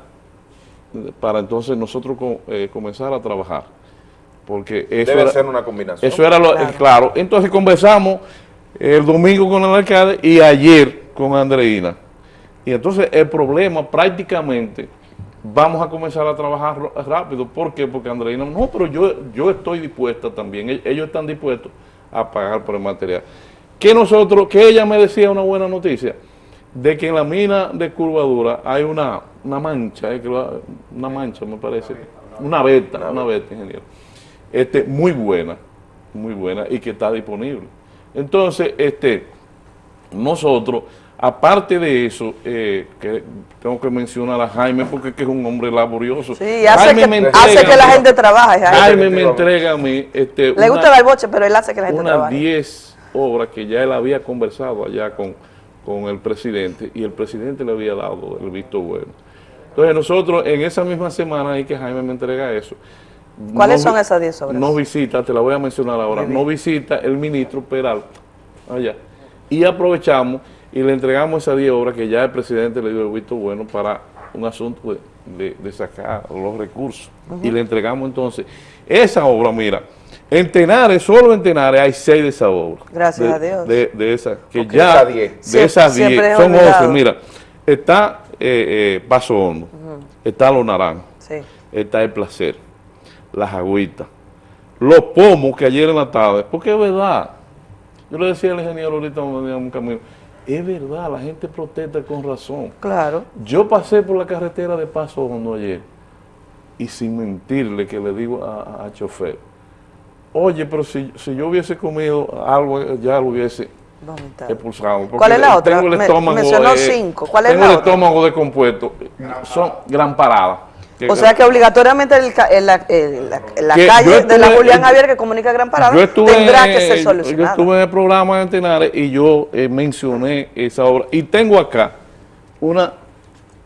para entonces nosotros co- eh, comenzar a trabajar. Porque eso Debe era, ser una combinación. Eso era lo, eh, claro. Entonces conversamos el domingo con el alcalde y ayer con Andreina. Y entonces el problema prácticamente vamos a comenzar a trabajar rápido. ¿Por qué? Porque Andreina, no, pero yo, yo estoy dispuesta también. E- Ellos están dispuestos a pagar por el material. Que nosotros, que ella me decía una buena noticia, de que en la mina de curvadura hay una, una mancha, eh, una mancha me parece, una beta, una beta, ingeniero, este, muy buena, muy buena y que está disponible. Entonces, este, nosotros, aparte de eso, eh, que tengo que mencionar a Jaime porque es que es un hombre laborioso. Sí, hace Jaime que- me hace entrega que la gente trabaje, Jaime. Jaime me entrega a mí este, Le una- gusta dar boche, pero él hace que la gente unas trabaje. 10 obras que ya él había conversado allá con, con el presidente y el presidente le había dado el visto bueno. Entonces nosotros en esa misma semana ahí que Jaime me entrega eso. ¿Cuáles nos son esas 10 obras? Nos visita, te la voy a mencionar ahora, nos visita el ministro Peralta allá y aprovechamos y le entregamos esas 10 obras que ya el presidente le dio el visto bueno para un asunto de, de- de sacar los recursos. Y le entregamos entonces esa obra, mira, en Tenares, solo en Tenares hay 6 de esas obras. Gracias De- a Dios. De, esas, que ya, esas 10. de esas siempre 10, es son olvidado. 11, mira, está eh, eh, Paso Hondo, está Los Naranjos, Sí. está El Placer, Las Agüitas, Los Pomos, que ayer en la tarde, porque es verdad, yo le decía al ingeniero ahorita en un camino, es verdad, la gente protesta con razón. Claro. Yo pasé por la carretera de Paso Hondo ayer y sin mentirle que le digo a, a chofer, oye, pero si, si yo hubiese comido algo, ya lo hubiese expulsado. ¿Cuál es la otra? Tengo el Me- estómago, mencionó eh, cinco. ¿Cuál es tengo la el otra? estómago descompuesto. Son gran parada. O sea que obligatoriamente el la, calle yo de la Julián Javier que comunica Gran Parada Yo estuve, tendrá que ser yo solucionada. estuve en el programa de Tenares y yo eh, mencioné esa obra. Y tengo acá una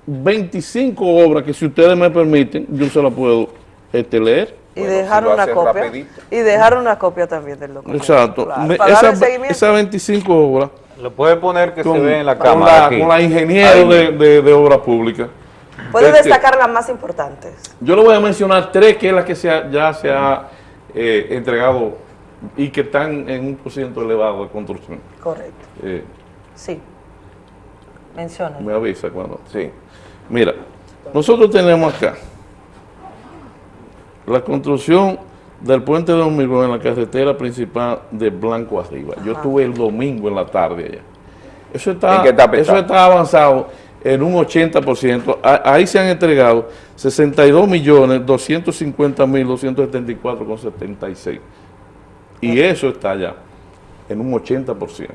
25 obras que si ustedes me permiten, yo se la puedo este, leer. y dejar una copia. Y dejar una copia también del documento. Exacto. Darle esa- seguimiento. Esas 25 obras. Lo puede poner que con- se ve en la con cámara. la- aquí. Con la ingeniero Ahí de, de, de obra pública. Puede Este, destacar las más importantes. Yo le voy a mencionar tres que es la que se ha- ya se ha eh, entregado y que están en un porcentaje elevado de construcción. Correcto. Eh, Sí. Menciona. me avisa cuando. Sí. Mira, nosotros tenemos acá la construcción del puente de hormigón en la carretera principal de Blanco Arriba. Yo estuve el domingo en la tarde allá. Eso está, ¿En qué etapa eso está avanzado en un 80%. A- Ahí se han entregado 62 millones 250 mil 274 con 76. Y eso está allá en un 80%.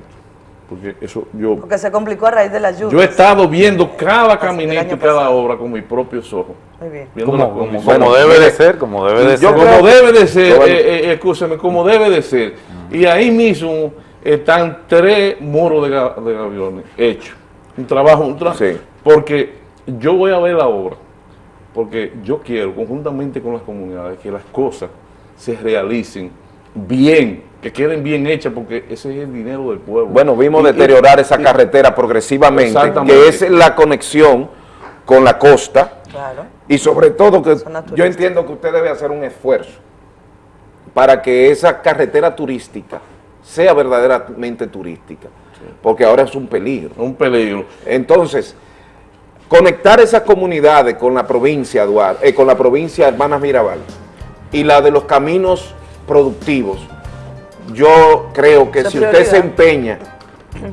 Porque eso yo Porque se complicó a raíz de la lluvia. yo he estado viendo cada caminito y cada obra con mis propios ojos. Muy bien. Como- con como- debe de ser, como debe de yo ser. Como debe de ser, Bueno. eh, eh, escúchame, como debe de ser. Y ahí mismo están tres muros de, de gaviones hechos. Un trabajo, un trabajo. Porque yo voy a ver la obra, porque yo quiero, conjuntamente con las comunidades, que las cosas se realicen bien, que queden bien hechas, porque ese es el dinero del pueblo. Bueno, vimos Y- y- deteriorar esa y- carretera progresivamente, que es la conexión con la costa. Claro. Y sobre todo que yo entiendo que usted debe hacer un esfuerzo para que esa carretera turística sea verdaderamente turística, porque ahora es un peligro. Un peligro. Entonces, conectar esas comunidades con la provincia Duarte, eh, con la provincia Hermanas Mirabal y la de los caminos productivos, yo creo que si usted se empeña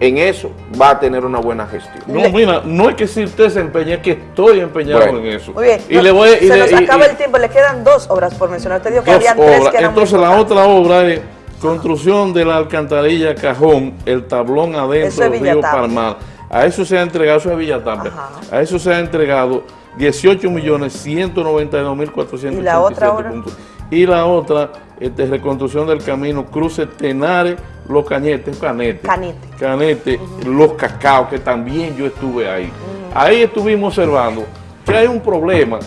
en eso, va a tener una buena gestión. No, mira, no es que si usted se empeñe, es que estoy empeñado Bueno. en eso. Muy bien. Y No, le voy, y se le- nos y- acaba y- el tiempo. Le quedan dos obras por mencionar. Usted dijo que dos habían tres obras. que eran Entonces la otra obra es construcción de la alcantarilla Cajón, el tablón adentro del río. Palmar. A eso se ha entregado, eso es Villatapia. A eso se ha entregado 18 millones 192 mil 487 ¿Y la otra obra? puntos. Y la otra, este, reconstrucción del camino Cruce Tenares, Los Cañetes, Canete. Canete. Canete, Los Cacaos, que también yo estuve ahí. Ahí estuvimos observando que hay un problema.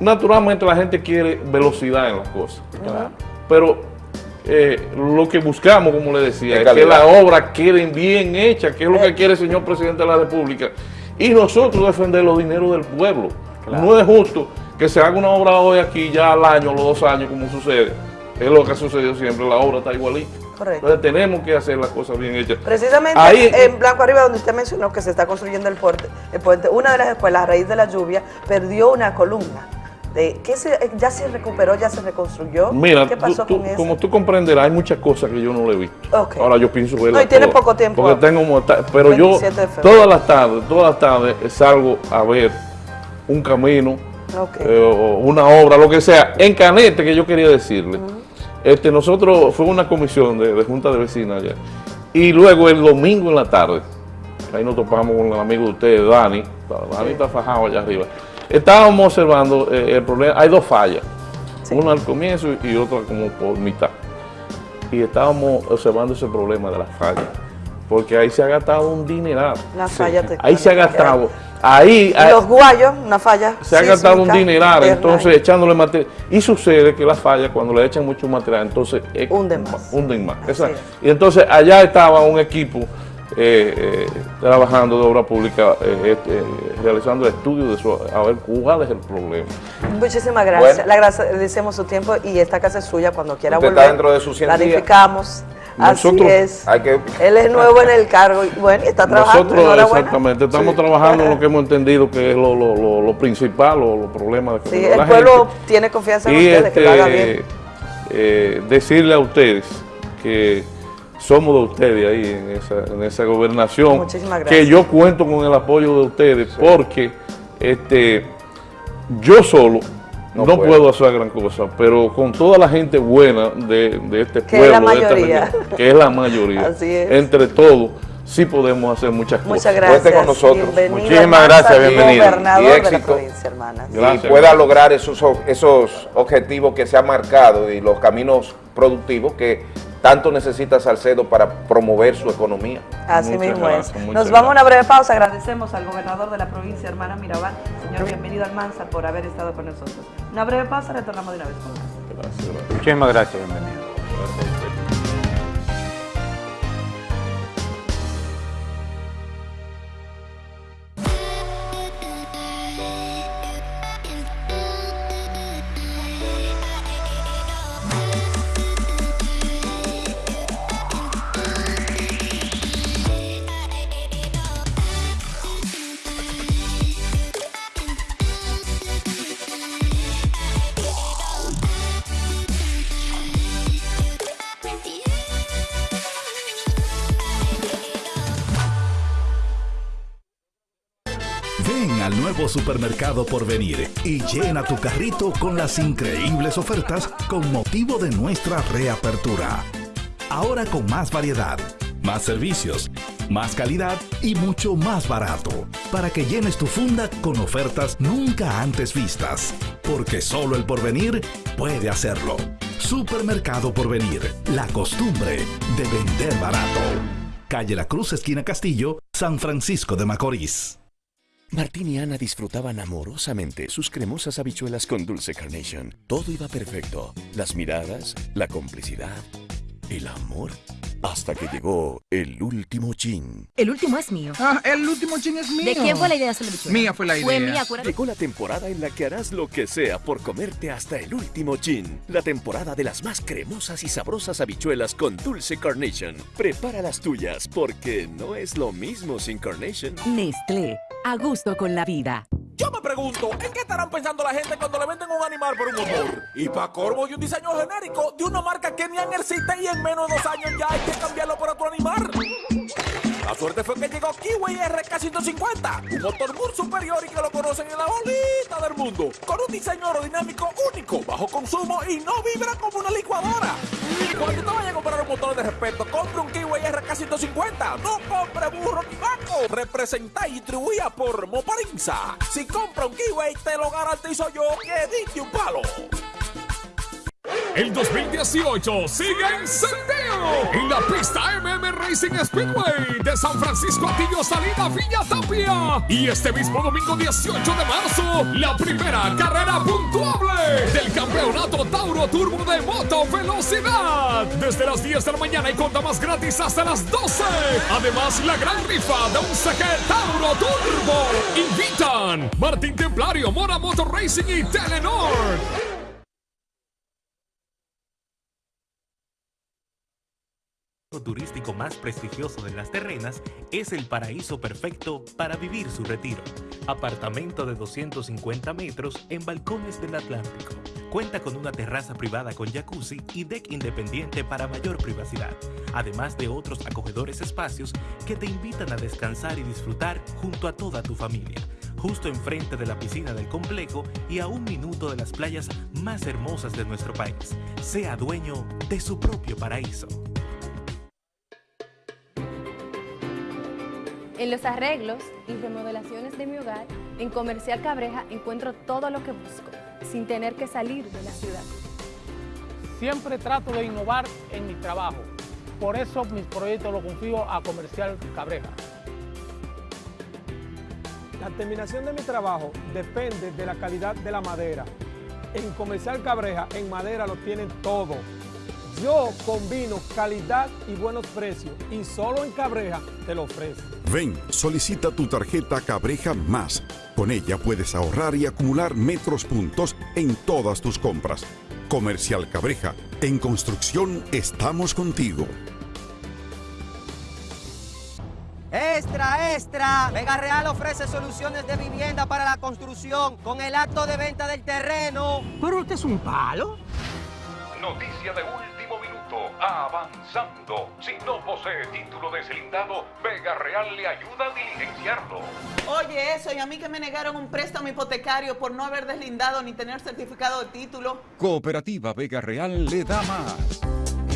Naturalmente la gente quiere velocidad en las cosas. Pero eh, lo que buscamos, como le decía, De es que las obras queden bien hechas, que es lo que quiere el señor presidente de la República. y nosotros defender los dineros del pueblo. No es justo que se haga una obra hoy aquí ya al año, los dos años, como sucede. Es lo que ha sucedido siempre, la obra está igualita. Correcto. Entonces tenemos que hacer las cosas bien hechas. Precisamente Ahí- en Blanco Arriba, donde usted mencionó que se está construyendo el puente, el puente, una de las escuelas, a raíz de la lluvia, perdió una columna. De, ¿qué se, ¿Ya se recuperó, ya se reconstruyó? Mira, ¿Qué pasó tú- tú- con eso? como tú comprenderás, hay muchas cosas que yo no le he visto. Ahora yo pienso verlas No, y poco tiempo. Porque tengo pero yo 27 de febrero. todas las tardes, todas las tardes salgo a ver un camino, Ok. eh, o una obra, lo que sea. En Canete, que yo quería decirle, este, nosotros fue una comisión de, de Junta de Vecinas allá. Y luego el domingo en la tarde, ahí nos topamos con el amigo de ustedes, Dani, Dani está fajado allá arriba. Estábamos observando eh, el problema, hay dos fallas, una al comienzo y otra como por mitad. Y estábamos observando ese problema de las fallas, porque ahí se ha gastado un dineral. Una falla Ahí se ha gastado, ahí, los guayos, una falla. se ha gastado un dineral, entonces ahí. echándole material. Y sucede que las fallas, cuando le echan mucho material, entonces eh, Hunden más. hunden más. Y entonces allá estaba un equipo eh, eh, trabajando de obra pública, eh, este, eh, realizando estudios de eso, a ver cuál es el problema. Muchísimas gracias. Bueno. Le agradecemos su tiempo y esta casa es suya cuando quiera Usted está volver. dentro de sus 100 días. Planificamos. Así Nosotros- es. Hay que- Él es nuevo en el cargo y bueno, y está trabajando. Nosotros exactamente estamos trabajando en lo que hemos entendido que es lo, lo- lo- lo principal o los problemas de Sí, la el pueblo gente. tiene confianza en y ustedes, que lo haga bien. este, eh, decirle a ustedes que somos de ustedes ahí en esa, en esa gobernación, Muchísimas gracias. que yo cuento con el apoyo de ustedes porque este, yo solo no, No puedo. hacer gran cosa, pero con toda la gente buena de, de este Que es la pueblo, de esta mayoría. región, que es la mayoría, Así es. entre todos, sí podemos hacer muchas cosas. Muchas gracias. Cuente con nosotros. Bienvenido, Muchísimas gracias, bienvenido. Y éxito. y pueda lograr esos, esos objetivos que se han marcado y los caminos productivos que tanto necesita Salcedo para promover su economía. Así Muchas mismo gracias, es. Nos vamos a una breve pausa. Agradecemos al gobernador de la provincia, hermana Mirabal. Señor, bienvenido Almanza por haber estado con nosotros. Una breve pausa, retornamos de una vez con más. Muchísimas gracias, bienvenido. Supermercado por venir y llena tu carrito con las increíbles ofertas con motivo de nuestra reapertura. Ahora con más variedad, más servicios, más calidad y mucho más barato. Para que llenes tu funda con ofertas nunca antes vistas. Porque solo el porvenir puede hacerlo. Supermercado Porvenir, la costumbre de vender barato. Calle La Cruz, esquina Castillo, San Francisco de Macorís. Martín y Ana disfrutaban amorosamente sus cremosas habichuelas con dulce carnation. Todo iba perfecto. Las miradas, la complicidad, el amor. Hasta que llegó el último chin. El último es mío. Ah, el último chin es mío. ¿De quién fue la idea de Mía fue la idea. Llegó la temporada en la que harás lo que sea por comerte hasta el último chin. La temporada de las más cremosas y sabrosas habichuelas con dulce carnation. Prepara las tuyas porque no es lo mismo sin carnation. Nestlé, a gusto con la vida. Yo me pregunto, ¿en qué estarán pensando la gente cuando le venden un animal por un motor? Y pa' corvo y un diseño genérico de una marca que ni existe y en menos de dos años ya hay que cambiarlo por otro animal. La suerte fue que llegó Kiwi RK150, un motor muy superior y que lo conocen en la bolita del mundo, con un diseño aerodinámico único, bajo consumo y no vibra como una licuadora. Cuando te vayas a comprar un motor de respeto, compre un Kiwi RK150, no compre burro ni vaco. Representa y distribuida por Moparinza. Si compra un Kiwi, te lo garantizo yo que diste un palo. El 2018 sigue encendido en la pista MM Racing Speedway de San Francisco Atillo Salida Villa Tapia. Y este mismo domingo 18 de marzo, la primera carrera puntuable del Campeonato Tauro Turbo de Moto Velocidad. Desde las 10 de la mañana y conta más gratis hasta las 12. Además, la gran rifa de un saque Tauro Turbo. Invitan Martín Templario, Mora Motor Racing y Telenor. Turístico más prestigioso de las terrenas es el paraíso perfecto para vivir su retiro. Apartamento de 250 metros en balcones del Atlántico. Cuenta con una terraza privada con jacuzzi y deck independiente para mayor privacidad, además de otros acogedores espacios que te invitan a descansar y disfrutar junto a toda tu familia justo enfrente de la piscina del complejo y a un minuto de las playas más hermosas de nuestro país. Sea dueño de su propio paraíso. En los arreglos y remodelaciones de mi hogar, en Comercial Cabreja encuentro todo lo que busco, sin tener que salir de la ciudad. Siempre trato de innovar en mi trabajo. Por eso mis proyectos los confío a Comercial Cabreja. La terminación de mi trabajo depende de la calidad de la madera. En Comercial Cabreja, en madera lo tienen todo. Yo combino calidad y buenos precios y solo en Cabreja te lo ofrezco. Ven, solicita tu tarjeta Cabreja Más. Con ella puedes ahorrar y acumular metros puntos en todas tus compras. Comercial Cabreja, en construcción estamos contigo. Extra, extra. Vega Real ofrece soluciones de vivienda para la construcción con el acto de venta del terreno. Pero este es un palo. Noticia de minuto. Avanzando. Si no posee título deslindado, Vega Real le ayuda a diligenciarlo. Oye, eso, y a mí que me negaron un préstamo hipotecario por no haber deslindado ni tener certificado de título. Cooperativa Vega Real le da más.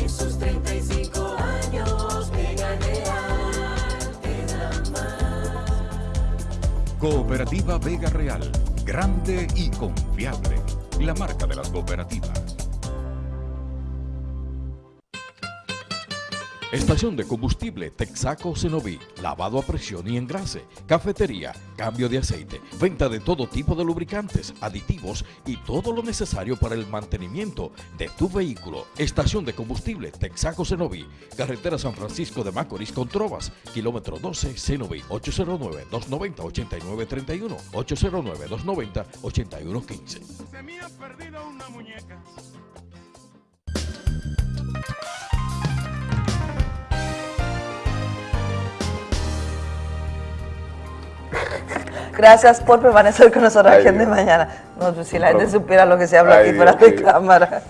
Esos 35 años, Vega Real te da más. Cooperativa Vega Real, grande y confiable. La marca de las cooperativas. Estación de combustible Texaco Cenoví, lavado a presión y engrase, cafetería, cambio de aceite, venta de todo tipo de lubricantes, aditivos y todo lo necesario para el mantenimiento de tu vehículo. Estación de combustible Texaco Cenoví, carretera San Francisco de Macorís con Trovas, kilómetro 12 Cenoví, 809-290-8931, 809-290-8115. Se me ha perdido una muñeca. Gracias por permanecer con nosotros Ay, aquí en de mañana. No, pues, si la gente supiera lo que se habla Ay, aquí fuera de cámara.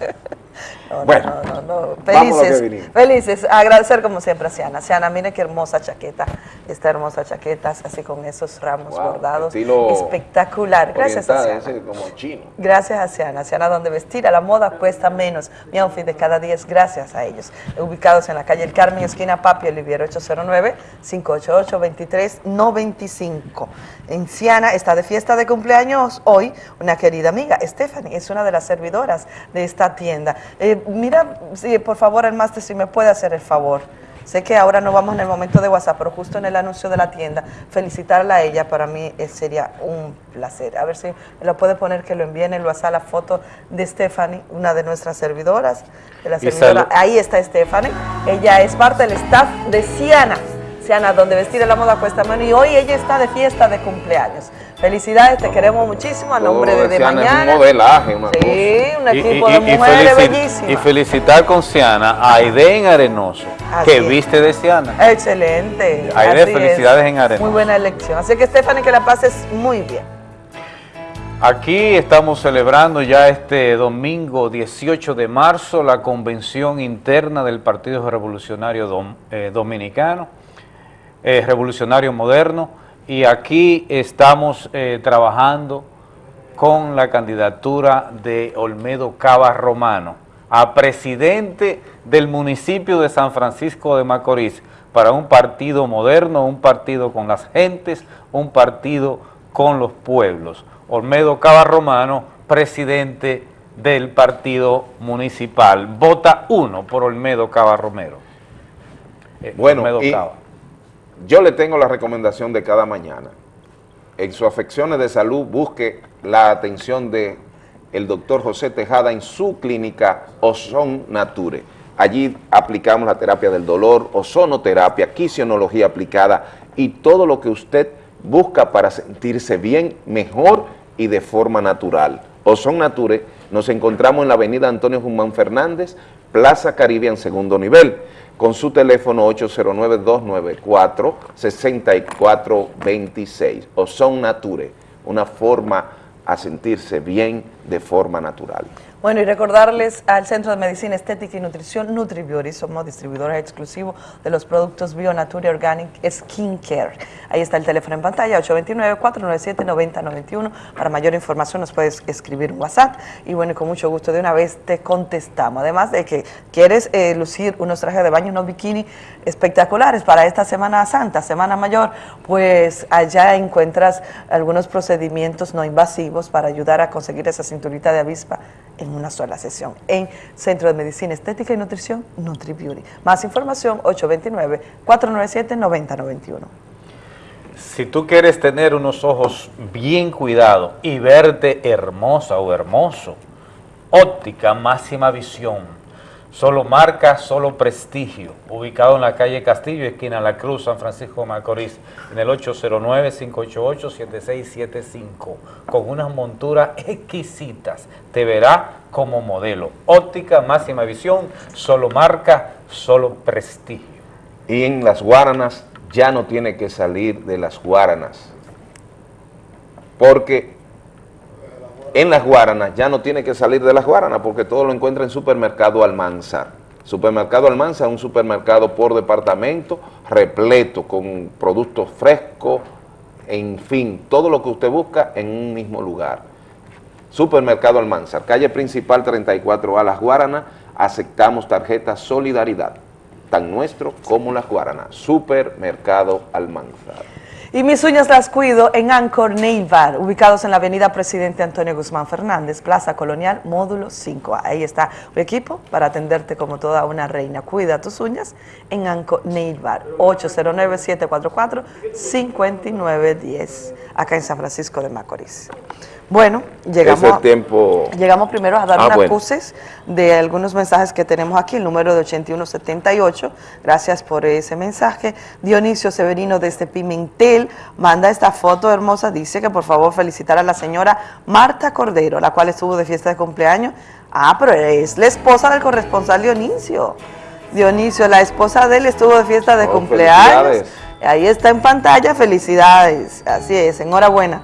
No, Bueno, no, no, no. Felices, felices. Agradecer como siempre a Ciana. Ciana, mire qué hermosa chaqueta. Esta hermosa chaqueta, así con esos ramos Wow, bordados. estilo Espectacular. Gracias a como chino. Gracias a Ciana. Ciana, donde vestir a la moda cuesta menos. Mi outfit de cada día es gracias a ellos. Ubicados en la calle El Carmen, esquina Papi Oliviero 809-588-2395. En Ciana está de fiesta de cumpleaños hoy una querida amiga, Stephanie, es una de las servidoras de esta tienda. Eh, mira, por favor, el máster, si me puede hacer el favor. Sé que ahora no vamos en el momento de WhatsApp, pero justo en el anuncio de la tienda, felicitarla a ella para mí eh, sería un placer. A ver si me lo puede poner que lo envíe en el WhatsApp la foto de Stephanie, una de nuestras servidoras. De la Y servidora. salud. Ahí está Stephanie. Ella es parte del staff de Ciana. Ciana, donde vestir la moda cuesta menos. Y hoy ella está de fiesta de cumpleaños. Felicidades, te queremos muchísimo a nombre de, de Ciana es mañana. un modelaje, una Sí, un equipo y- de y- y mujeres felici- bellísimas. Y felicitar con Ciana a Aiden Arenoso, Así que es. viste de Ciana. Excelente. Aide, así es. felicidades en Arenoso. Muy buena elección. Así que Stephanie, que la pases muy bien. Aquí estamos celebrando ya este domingo 18 de marzo la convención interna del Partido Revolucionario Dom- eh, Dominicano, eh, Revolucionario Moderno, y aquí estamos eh, trabajando con la candidatura de Olmedo Cava Romano a presidente del municipio de San Francisco de Macorís para un partido moderno, un partido con las gentes, un partido con los pueblos. Olmedo Cava Romano, presidente del partido municipal. Vota uno por Olmedo Cava Romero. Eh, Bueno, Olmedo y Cava. Yo le tengo la recomendación de cada mañana. En sus afecciones de salud busque la atención de el doctor José Tejada en su clínica Ozon Nature. Allí aplicamos la terapia del dolor, ozonoterapia, quisionología aplicada y todo lo que usted busca para sentirse bien, mejor y de forma natural. Ozon Nature, nos encontramos en la avenida Antonio Guzmán Fernández, Plaza Caribbean, segundo nivel, con su teléfono 809-294-6426. Ozon Nature, una forma a sentirse bien de forma natural. Bueno, y recordarles al Centro de Medicina Estética y Nutrición NutriBeauty, somos distribuidores exclusivos de los productos Bionature Organic Skin Care. Ahí está el teléfono en pantalla, 829-497-9091. Para mayor información nos puedes escribir un WhatsApp y bueno, con mucho gusto de una vez te contestamos. Además de que quieres eh, lucir unos trajes de baño, unos bikini espectaculares para esta Semana Santa, Semana Mayor, pues allá encuentras algunos procedimientos no invasivos para ayudar a conseguir esa cinturita de avispa en una sola sesión en Centro de Medicina Estética y Nutrición NutriBeauty. Más información 829-497-9091. Si tú quieres tener unos ojos bien cuidados y verte hermosa o hermoso, óptica máxima visión, solo marca, solo prestigio, ubicado en la calle Castillo, esquina La Cruz, San Francisco de Macorís, en el 809-588-7675, con unas monturas exquisitas, te verá como modelo, óptica máxima visión, solo marca, solo prestigio. Y en las Guaranas ya no tiene que salir de las Guaranas, porque en las Guaranas ya no tiene que salir de las Guaranas, porque todo lo encuentra en Supermercado Almanzar. Supermercado Almanzar es un supermercado por departamento, repleto, con productos frescos, en fin, todo lo que usted busca en un mismo lugar. Supermercado Almanzar, calle principal 34A Las Guaranas, aceptamos tarjeta Solidaridad, tan nuestro como Las Guaranas. Supermercado Almanzar. Y mis uñas las cuido en Anchor Nail Bar, ubicados en la avenida Presidente Antonio Guzmán Fernández, Plaza Colonial, módulo 5. Ahí está un equipo para atenderte como toda una reina. Cuida tus uñas en Anchor Nail Bar, 809-744-5910, acá en San Francisco de Macorís. Bueno, llegamos, Ese tiempo... llegamos primero a dar Ah, unas bueno. de algunos mensajes que tenemos aquí, el número de 8178, gracias por ese mensaje. Dionisio Severino desde Pimentel manda esta foto hermosa, dice que por favor felicitar a la señora Marta Cordero, la cual estuvo de fiesta de cumpleaños. Ah, pero es la esposa del corresponsal Dionisio. Dionisio, la esposa de él estuvo de fiesta de Oh, cumpleaños. Ahí está en pantalla, felicidades. Así es, enhorabuena.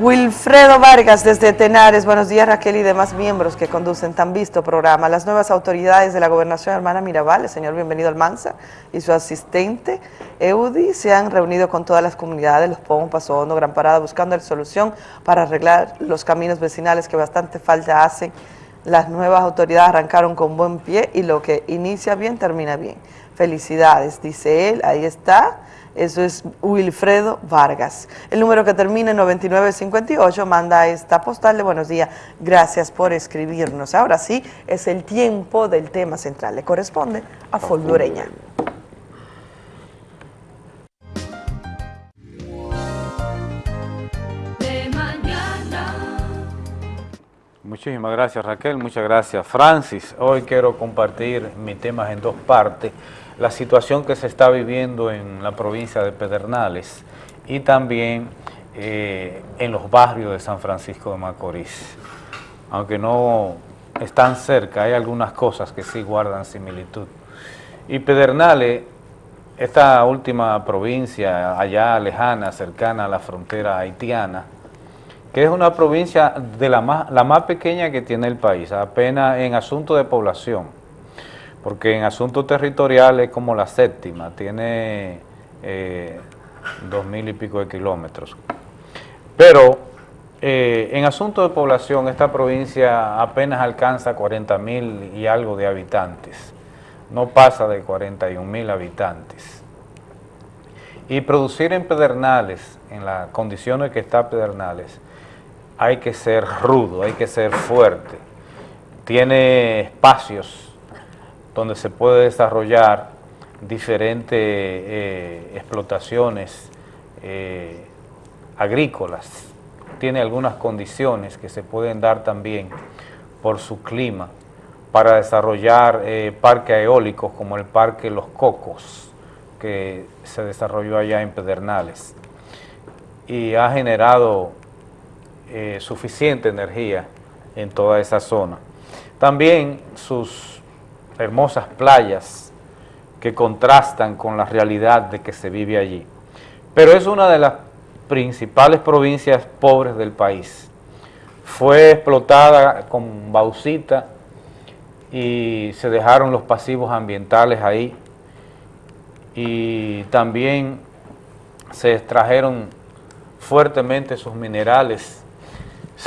Wilfredo Vargas desde Tenares, buenos días Raquel y demás miembros que conducen tan visto programa. Las nuevas autoridades de la gobernación hermana Mirabal, el señor bienvenido Almanza y su asistente Eudi se han reunido con todas las comunidades, los Pomos, Paso Hondo, Gran Parada, buscando la solución para arreglar los caminos vecinales que bastante falta hacen. Las nuevas autoridades arrancaron con buen pie y lo que inicia bien termina bien. Felicidades, dice él, ahí está. Eso es Wilfredo Vargas. El número que termina en 9958 manda esta postal de buenos días. Gracias por escribirnos. Ahora sí, es el tiempo del tema central. Le corresponde a mañana. Muchísimas gracias Raquel, muchas gracias Francis. Hoy quiero compartir mis temas en dos partes. La situación que se está viviendo en la provincia de Pedernales y también eh, en los barrios de San Francisco de Macorís. Aunque no están cerca, hay algunas cosas que sí guardan similitud. Y Pedernales, esta última provincia allá lejana, cercana a la frontera haitiana, que es una provincia de la más, la más pequeña que tiene el país, apenas en asunto de población, porque en asunto territorial es como la séptima, tiene eh, dos mil y pico de kilómetros. Pero eh, en asunto de población, esta provincia apenas alcanza 40 mil y algo de habitantes, no pasa de 41 mil habitantes. Y producir en Pedernales, en las condiciones que está Pedernales, hay que ser rudo, hay que ser fuerte. Tiene espacios donde se puede desarrollar diferentes eh, explotaciones eh, agrícolas, tiene algunas condiciones que se pueden dar también por su clima para desarrollar eh, parques eólicos como el Parque Los Cocos, que se desarrolló allá en Pedernales y ha generado suficiente energía en toda esa zona. También sus hermosas playas que contrastan con la realidad de que se vive allí. Pero es una de las principales provincias pobres del país. Fue explotada con bauxita y se dejaron los pasivos ambientales ahí y también se extrajeron fuertemente sus minerales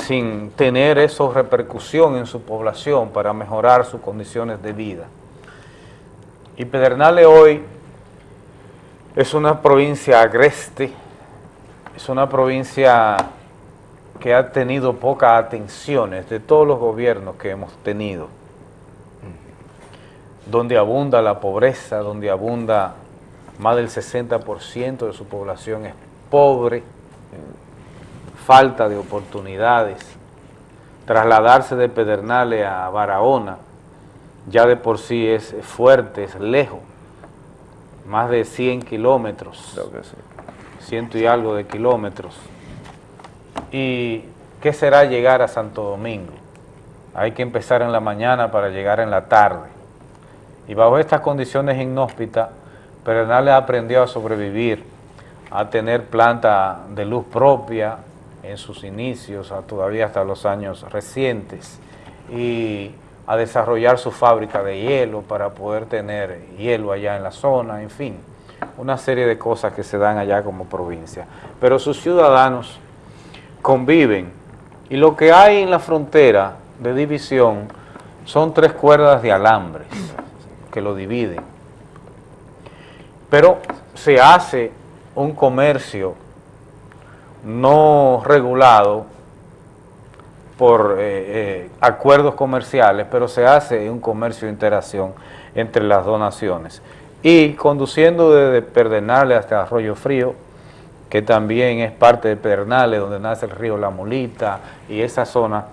sin tener eso repercusión en su población para mejorar sus condiciones de vida. Y Pedernales hoy es una provincia agreste, es una provincia que ha tenido pocas atenciones de todos los gobiernos que hemos tenido, donde abunda la pobreza, donde abunda más del 60% de su población es pobre, falta de oportunidades, trasladarse de Pedernales a Barahona ya de por sí es fuerte, es lejos, más de 100 kilómetros, ciento y algo de kilómetros. ¿Y qué será llegar a Santo Domingo? Hay que empezar en la mañana para llegar en la tarde. Y bajo estas condiciones inhóspitas, Pedernales aprendió a sobrevivir, a tener planta de luz propia en sus inicios, todavía hasta los años recientes, y a desarrollar su fábrica de hielo para poder tener hielo allá en la zona, en fin, una serie de cosas que se dan allá como provincia. Pero sus ciudadanos conviven y lo que hay en la frontera de división son tres cuerdas de alambres que lo dividen. Pero se hace un comercio no regulado por eh, eh, acuerdos comerciales, pero se hace un comercio de interacción entre las dos naciones. Y conduciendo desde Pedernales hasta Arroyo Frío, que también es parte de Pedernales, donde nace el río La Molita, y esa zona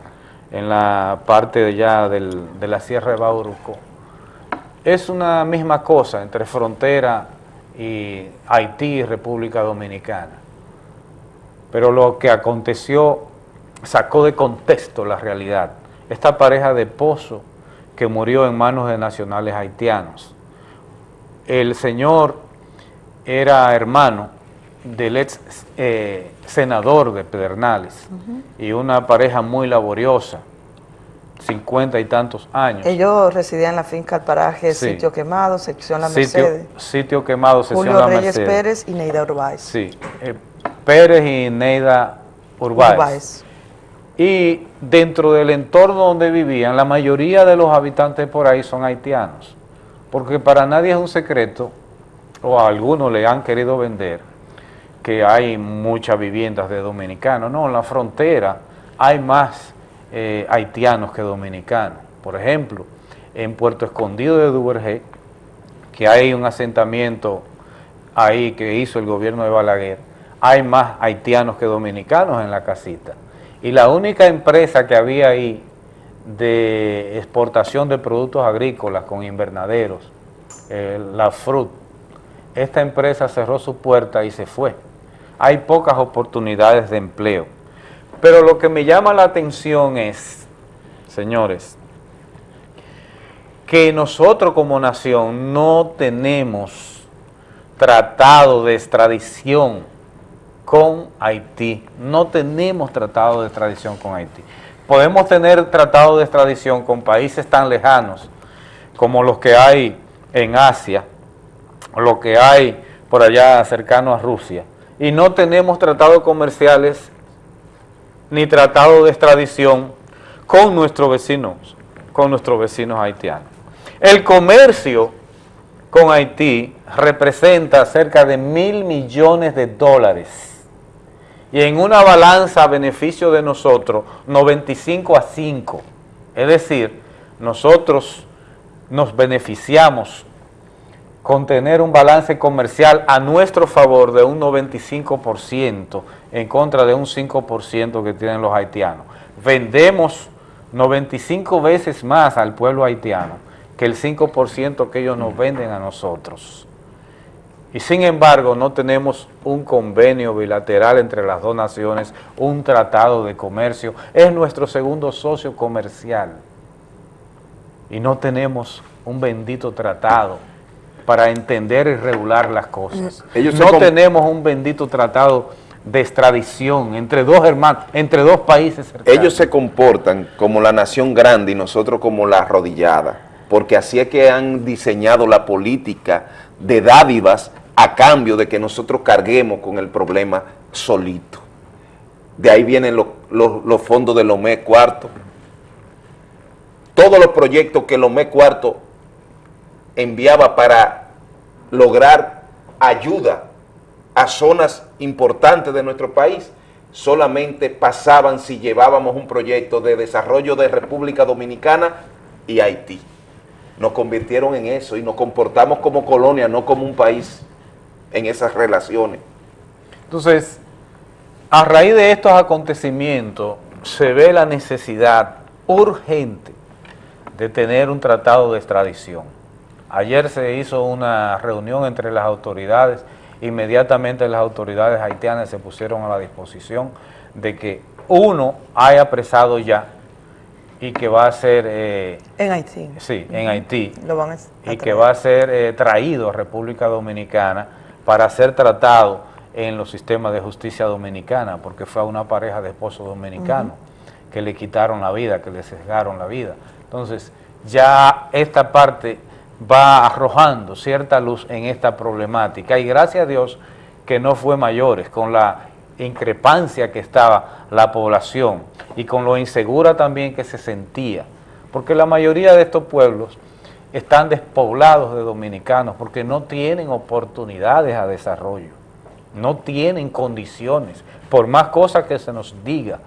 en la parte de ya del, de la Sierra de Bauruco, es una misma cosa entre frontera y Haití y República Dominicana. Pero lo que aconteció sacó de contexto la realidad. Esta pareja de Pozo que murió en manos de nacionales haitianos. El señor era hermano del ex eh, senador de Pedernales y una pareja muy laboriosa, cincuenta y tantos años. Ellos residían en la finca al paraje Sitio Quemado, sección La Mercedes. Sitio Quemado, sección Julio La Reyes Mercedes. Pérez y Neida Urbáez. Sí, eh, Pérez y Neida Urbáez. Y dentro del entorno donde vivían, la mayoría de los habitantes por ahí son haitianos. Porque para nadie es un secreto, o a algunos le han querido vender, que hay muchas viviendas de dominicanos. No, en la frontera hay más eh, haitianos que dominicanos. Por ejemplo, en Puerto Escondido de Duvergé, que hay un asentamiento ahí que hizo el gobierno de Balaguer, hay más haitianos que dominicanos en la casita. Y la única empresa que había ahí de exportación de productos agrícolas con invernaderos, eh, la FRUT, esta empresa cerró su puerta y se fue. Hay pocas oportunidades de empleo. Pero lo que me llama la atención es, señores, que nosotros como nación no tenemos tratado de extradición con Haití. No tenemos tratado de extradición con Haití. Podemos tener tratado de extradición con países tan lejanos como los que hay en Asia, lo que hay por allá cercano a Rusia, y no tenemos tratados comerciales ni tratado de extradición con nuestros vecinos, con nuestros vecinos haitianos. El comercio con Haití representa cerca de mil millones de dólares y en una balanza a beneficio de nosotros, 95 a 5. Es decir, nosotros nos beneficiamos con tener un balance comercial a nuestro favor de un 95% en contra de un 5% que tienen los haitianos. Vendemos 95 veces más al pueblo haitiano que el 5% que ellos nos venden a nosotros. Y sin embargo no tenemos un convenio bilateral entre las dos naciones, un tratado de comercio, es nuestro segundo socio comercial. Y no tenemos un bendito tratado para entender y regular las cosas. Ellos se no tenemos un bendito tratado de extradición entre dos hermanos, entre dos países cercanos. Ellos se comportan como la nación grande y nosotros como la arrodillada, porque así es que han diseñado la política de dádivas a cambio de que nosotros carguemos con el problema solito. De ahí vienen los, fondos del OME cuarto. Todos los proyectos que el OME cuarto enviaba para lograr ayuda a zonas importantes de nuestro país, solamente pasaban si llevábamos un proyecto de desarrollo de República Dominicana y Haití. Nos convirtieron en eso y nos comportamos como colonia, no como un país en esas relaciones. Entonces, a raíz de estos acontecimientos, se ve la necesidad urgente de tener un tratado de extradición. Ayer se hizo una reunión entre las autoridades, inmediatamente las autoridades haitianas se pusieron a la disposición de que uno haya apresado ya y que va a ser... eh, En Haití. Sí, en Haití. Lo van a Y que va a ser eh, traído a República Dominicana para ser tratado en los sistemas de justicia dominicana, porque fue a una pareja de esposos dominicanos que le quitaron la vida, que le sesgaron la vida. Entonces, ya esta parte va arrojando cierta luz en esta problemática y gracias a Dios que no fue mayores, con la increpancia que estaba la población y con lo insegura también que se sentía, porque la mayoría de estos pueblos están despoblados de dominicanos porque no tienen oportunidades a desarrollo, no tienen condiciones, por más cosas que se nos diga.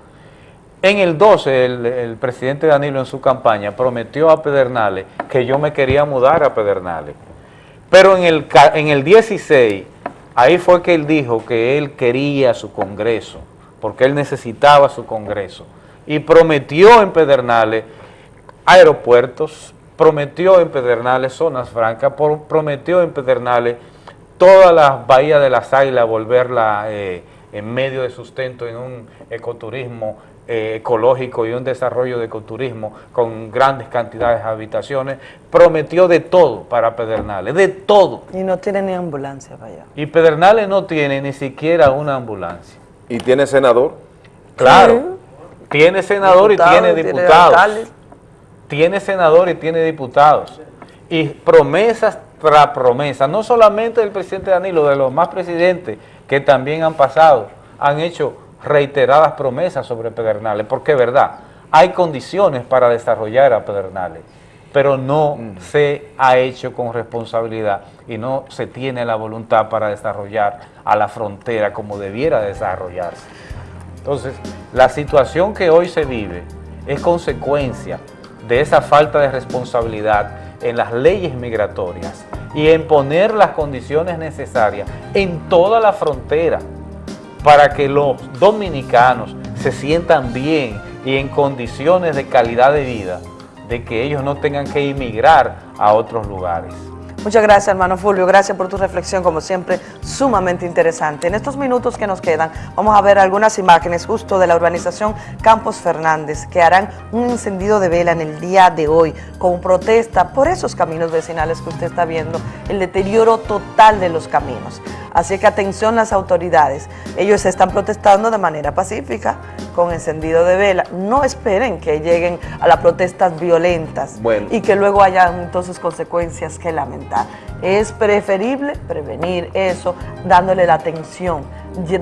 En el 12, el, presidente Danilo en su campaña prometió a Pedernales que yo me quería mudar a Pedernales. Pero en el, en el 16, ahí fue que él dijo que él quería su congreso, porque él necesitaba su congreso. Y prometió en Pedernales aeropuertos, prometió en Pedernales zonas francas, por- prometió en Pedernales todas las bahías de las águilas volverla eh, en medio de sustento en un ecoturismo eh, ecológico y un desarrollo de ecoturismo con grandes cantidades de habitaciones, prometió de todo para Pedernales, de todo. Y no tiene ni ambulancia para allá. Y Pedernales no tiene ni siquiera una ambulancia. ¿Y tiene senador? Claro, tiene senador Diputado, y tiene alcalde. Tiene senador y tiene diputados. Y promesas tras promesas, no solamente del presidente Danilo, de los más presidentes que también han pasado, han hecho reiteradas promesas sobre Pedernales, porque es verdad, hay condiciones para desarrollar a Pedernales, pero no se ha hecho con responsabilidad y no se tiene la voluntad para desarrollar a la frontera como debiera desarrollarse. Entonces, la situación que hoy se vive es consecuencia de esa falta de responsabilidad en las leyes migratorias y en poner las condiciones necesarias en toda la frontera para que los dominicanos se sientan bien y en condiciones de calidad de vida, de que ellos no tengan que emigrar a otros lugares. Muchas gracias, hermano Fulvio. Gracias por tu reflexión, como siempre, sumamente interesante. En estos minutos que nos quedan, vamos a ver algunas imágenes justo de la urbanización Campos Fernández, que harán un encendido de vela en el día de hoy, con protesta por esos caminos vecinales que usted está viendo, el deterioro total de los caminos. Así que atención las autoridades. Ellos están protestando de manera pacífica, con encendido de vela. No esperen que lleguen a las protestas violentas Bueno. y que luego haya entonces consecuencias que lamentar. Es preferible prevenir eso dándole la atención,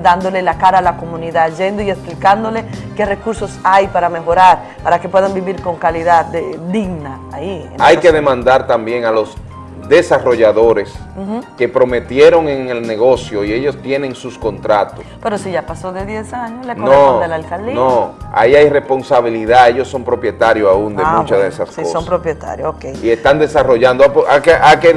dándole la cara a la comunidad, yendo y explicándole qué recursos hay para mejorar, para que puedan vivir con calidad de- digna ahí. Hay que demandar también a los desarrolladores que prometieron en el negocio y ellos tienen sus contratos. Pero si ya pasó de 10 años, le No, corresponde a la alcaldía. no, ahí hay responsabilidad, ellos son propietarios aún de Ah, muchas bueno, de esas si cosas. son propietarios, ok. y están desarrollando, a, que, a que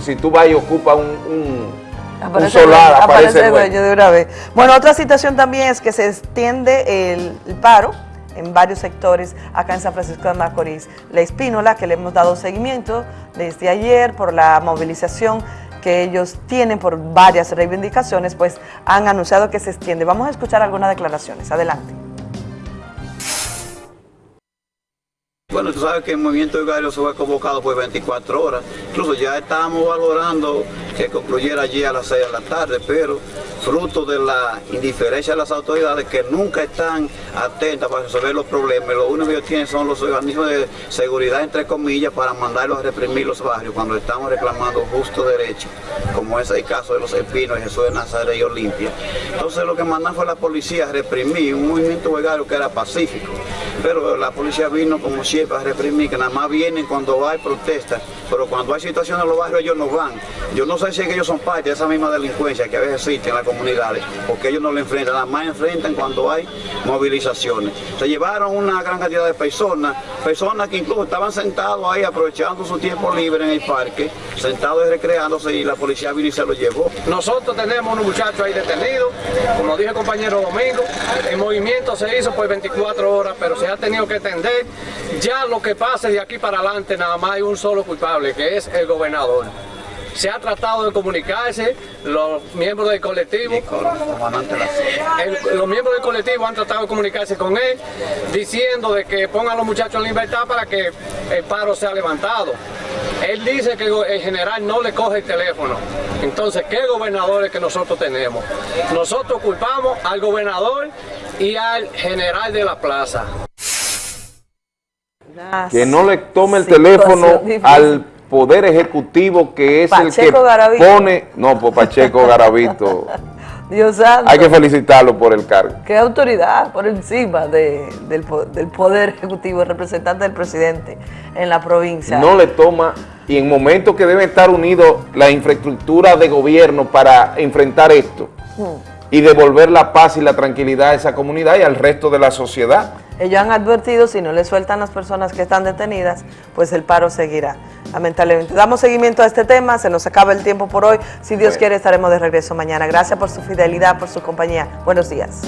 si tú vas y ocupas un, un, un Aparece, solar, el- aparece dueño. dueño de una vez. Bueno, otra situación también es que se extiende el, el paro en varios sectores acá en San Francisco de Macorís. La Espínola, que le hemos dado seguimiento desde ayer por la movilización que ellos tienen por varias reivindicaciones, pues han anunciado que se extiende. Vamos a escuchar algunas declaraciones. Adelante. Bueno, tú sabes que el movimiento Vicario se fue convocado por 24 horas. Incluso ya estábamos valorando que concluyera allí a las 6 de la tarde, pero fruto de la indiferencia de las autoridades que nunca están atentas para resolver los problemas, lo único que ellos tienen son los organismos de seguridad, entre comillas, para mandarlos a reprimir los barrios cuando estamos reclamando justo derecho, como es el caso de los Espinos, Jesús de Nazaret y Olimpia. Entonces lo que mandan fue la policía a reprimir un movimiento huelgario que era pacífico, pero la policía vino como siempre a reprimir, que nada más vienen cuando hay protestas, pero cuando hay situaciones en los barrios ellos no van. Yo no si es que ellos son parte de esa misma delincuencia que a veces existe en las comunidades, porque ellos no lo enfrentan, nada más enfrentan cuando hay movilizaciones. Se llevaron una gran cantidad de personas, personas que incluso estaban sentados ahí aprovechando su tiempo libre en el parque, sentados y recreándose y la policía vino y se los llevó. Nosotros tenemos unos muchachos ahí detenidos, como dijo el compañero Domingo, el movimiento se hizo por 24 horas, pero se ha tenido que atender. Ya lo que pase de aquí para adelante, nada más hay un solo culpable, que es el gobernador. Se ha tratado de comunicarse, los miembros del colectivo, el- los miembros del colectivo han tratado de comunicarse con él, diciendo de que pongan a los muchachos en libertad para que el paro sea levantado. Él dice que el general no le coge el teléfono. Entonces, ¿qué gobernadores que nosotros tenemos? Nosotros culpamos al gobernador y al general de la plaza. que no le tome el teléfono difícil. al Poder Ejecutivo, que es el que Garavito. pone... No, por Pacheco Garavito. Dios santo. Hay que felicitarlo por el cargo. Qué autoridad por encima de- del, po- del Poder Ejecutivo, el representante del presidente en la provincia. No le toma, y en momentos que debe estar unido la infraestructura de gobierno para enfrentar esto Hmm. Y devolver la paz y la tranquilidad a esa comunidad y al resto de la sociedad. Ellos han advertido, si no le sueltan las personas que están detenidas, pues el paro seguirá. Lamentablemente. Damos seguimiento a este tema, se nos acaba el tiempo por hoy. Si Dios Bueno. quiere, estaremos de regreso mañana. Gracias por su fidelidad, por su compañía. Buenos días.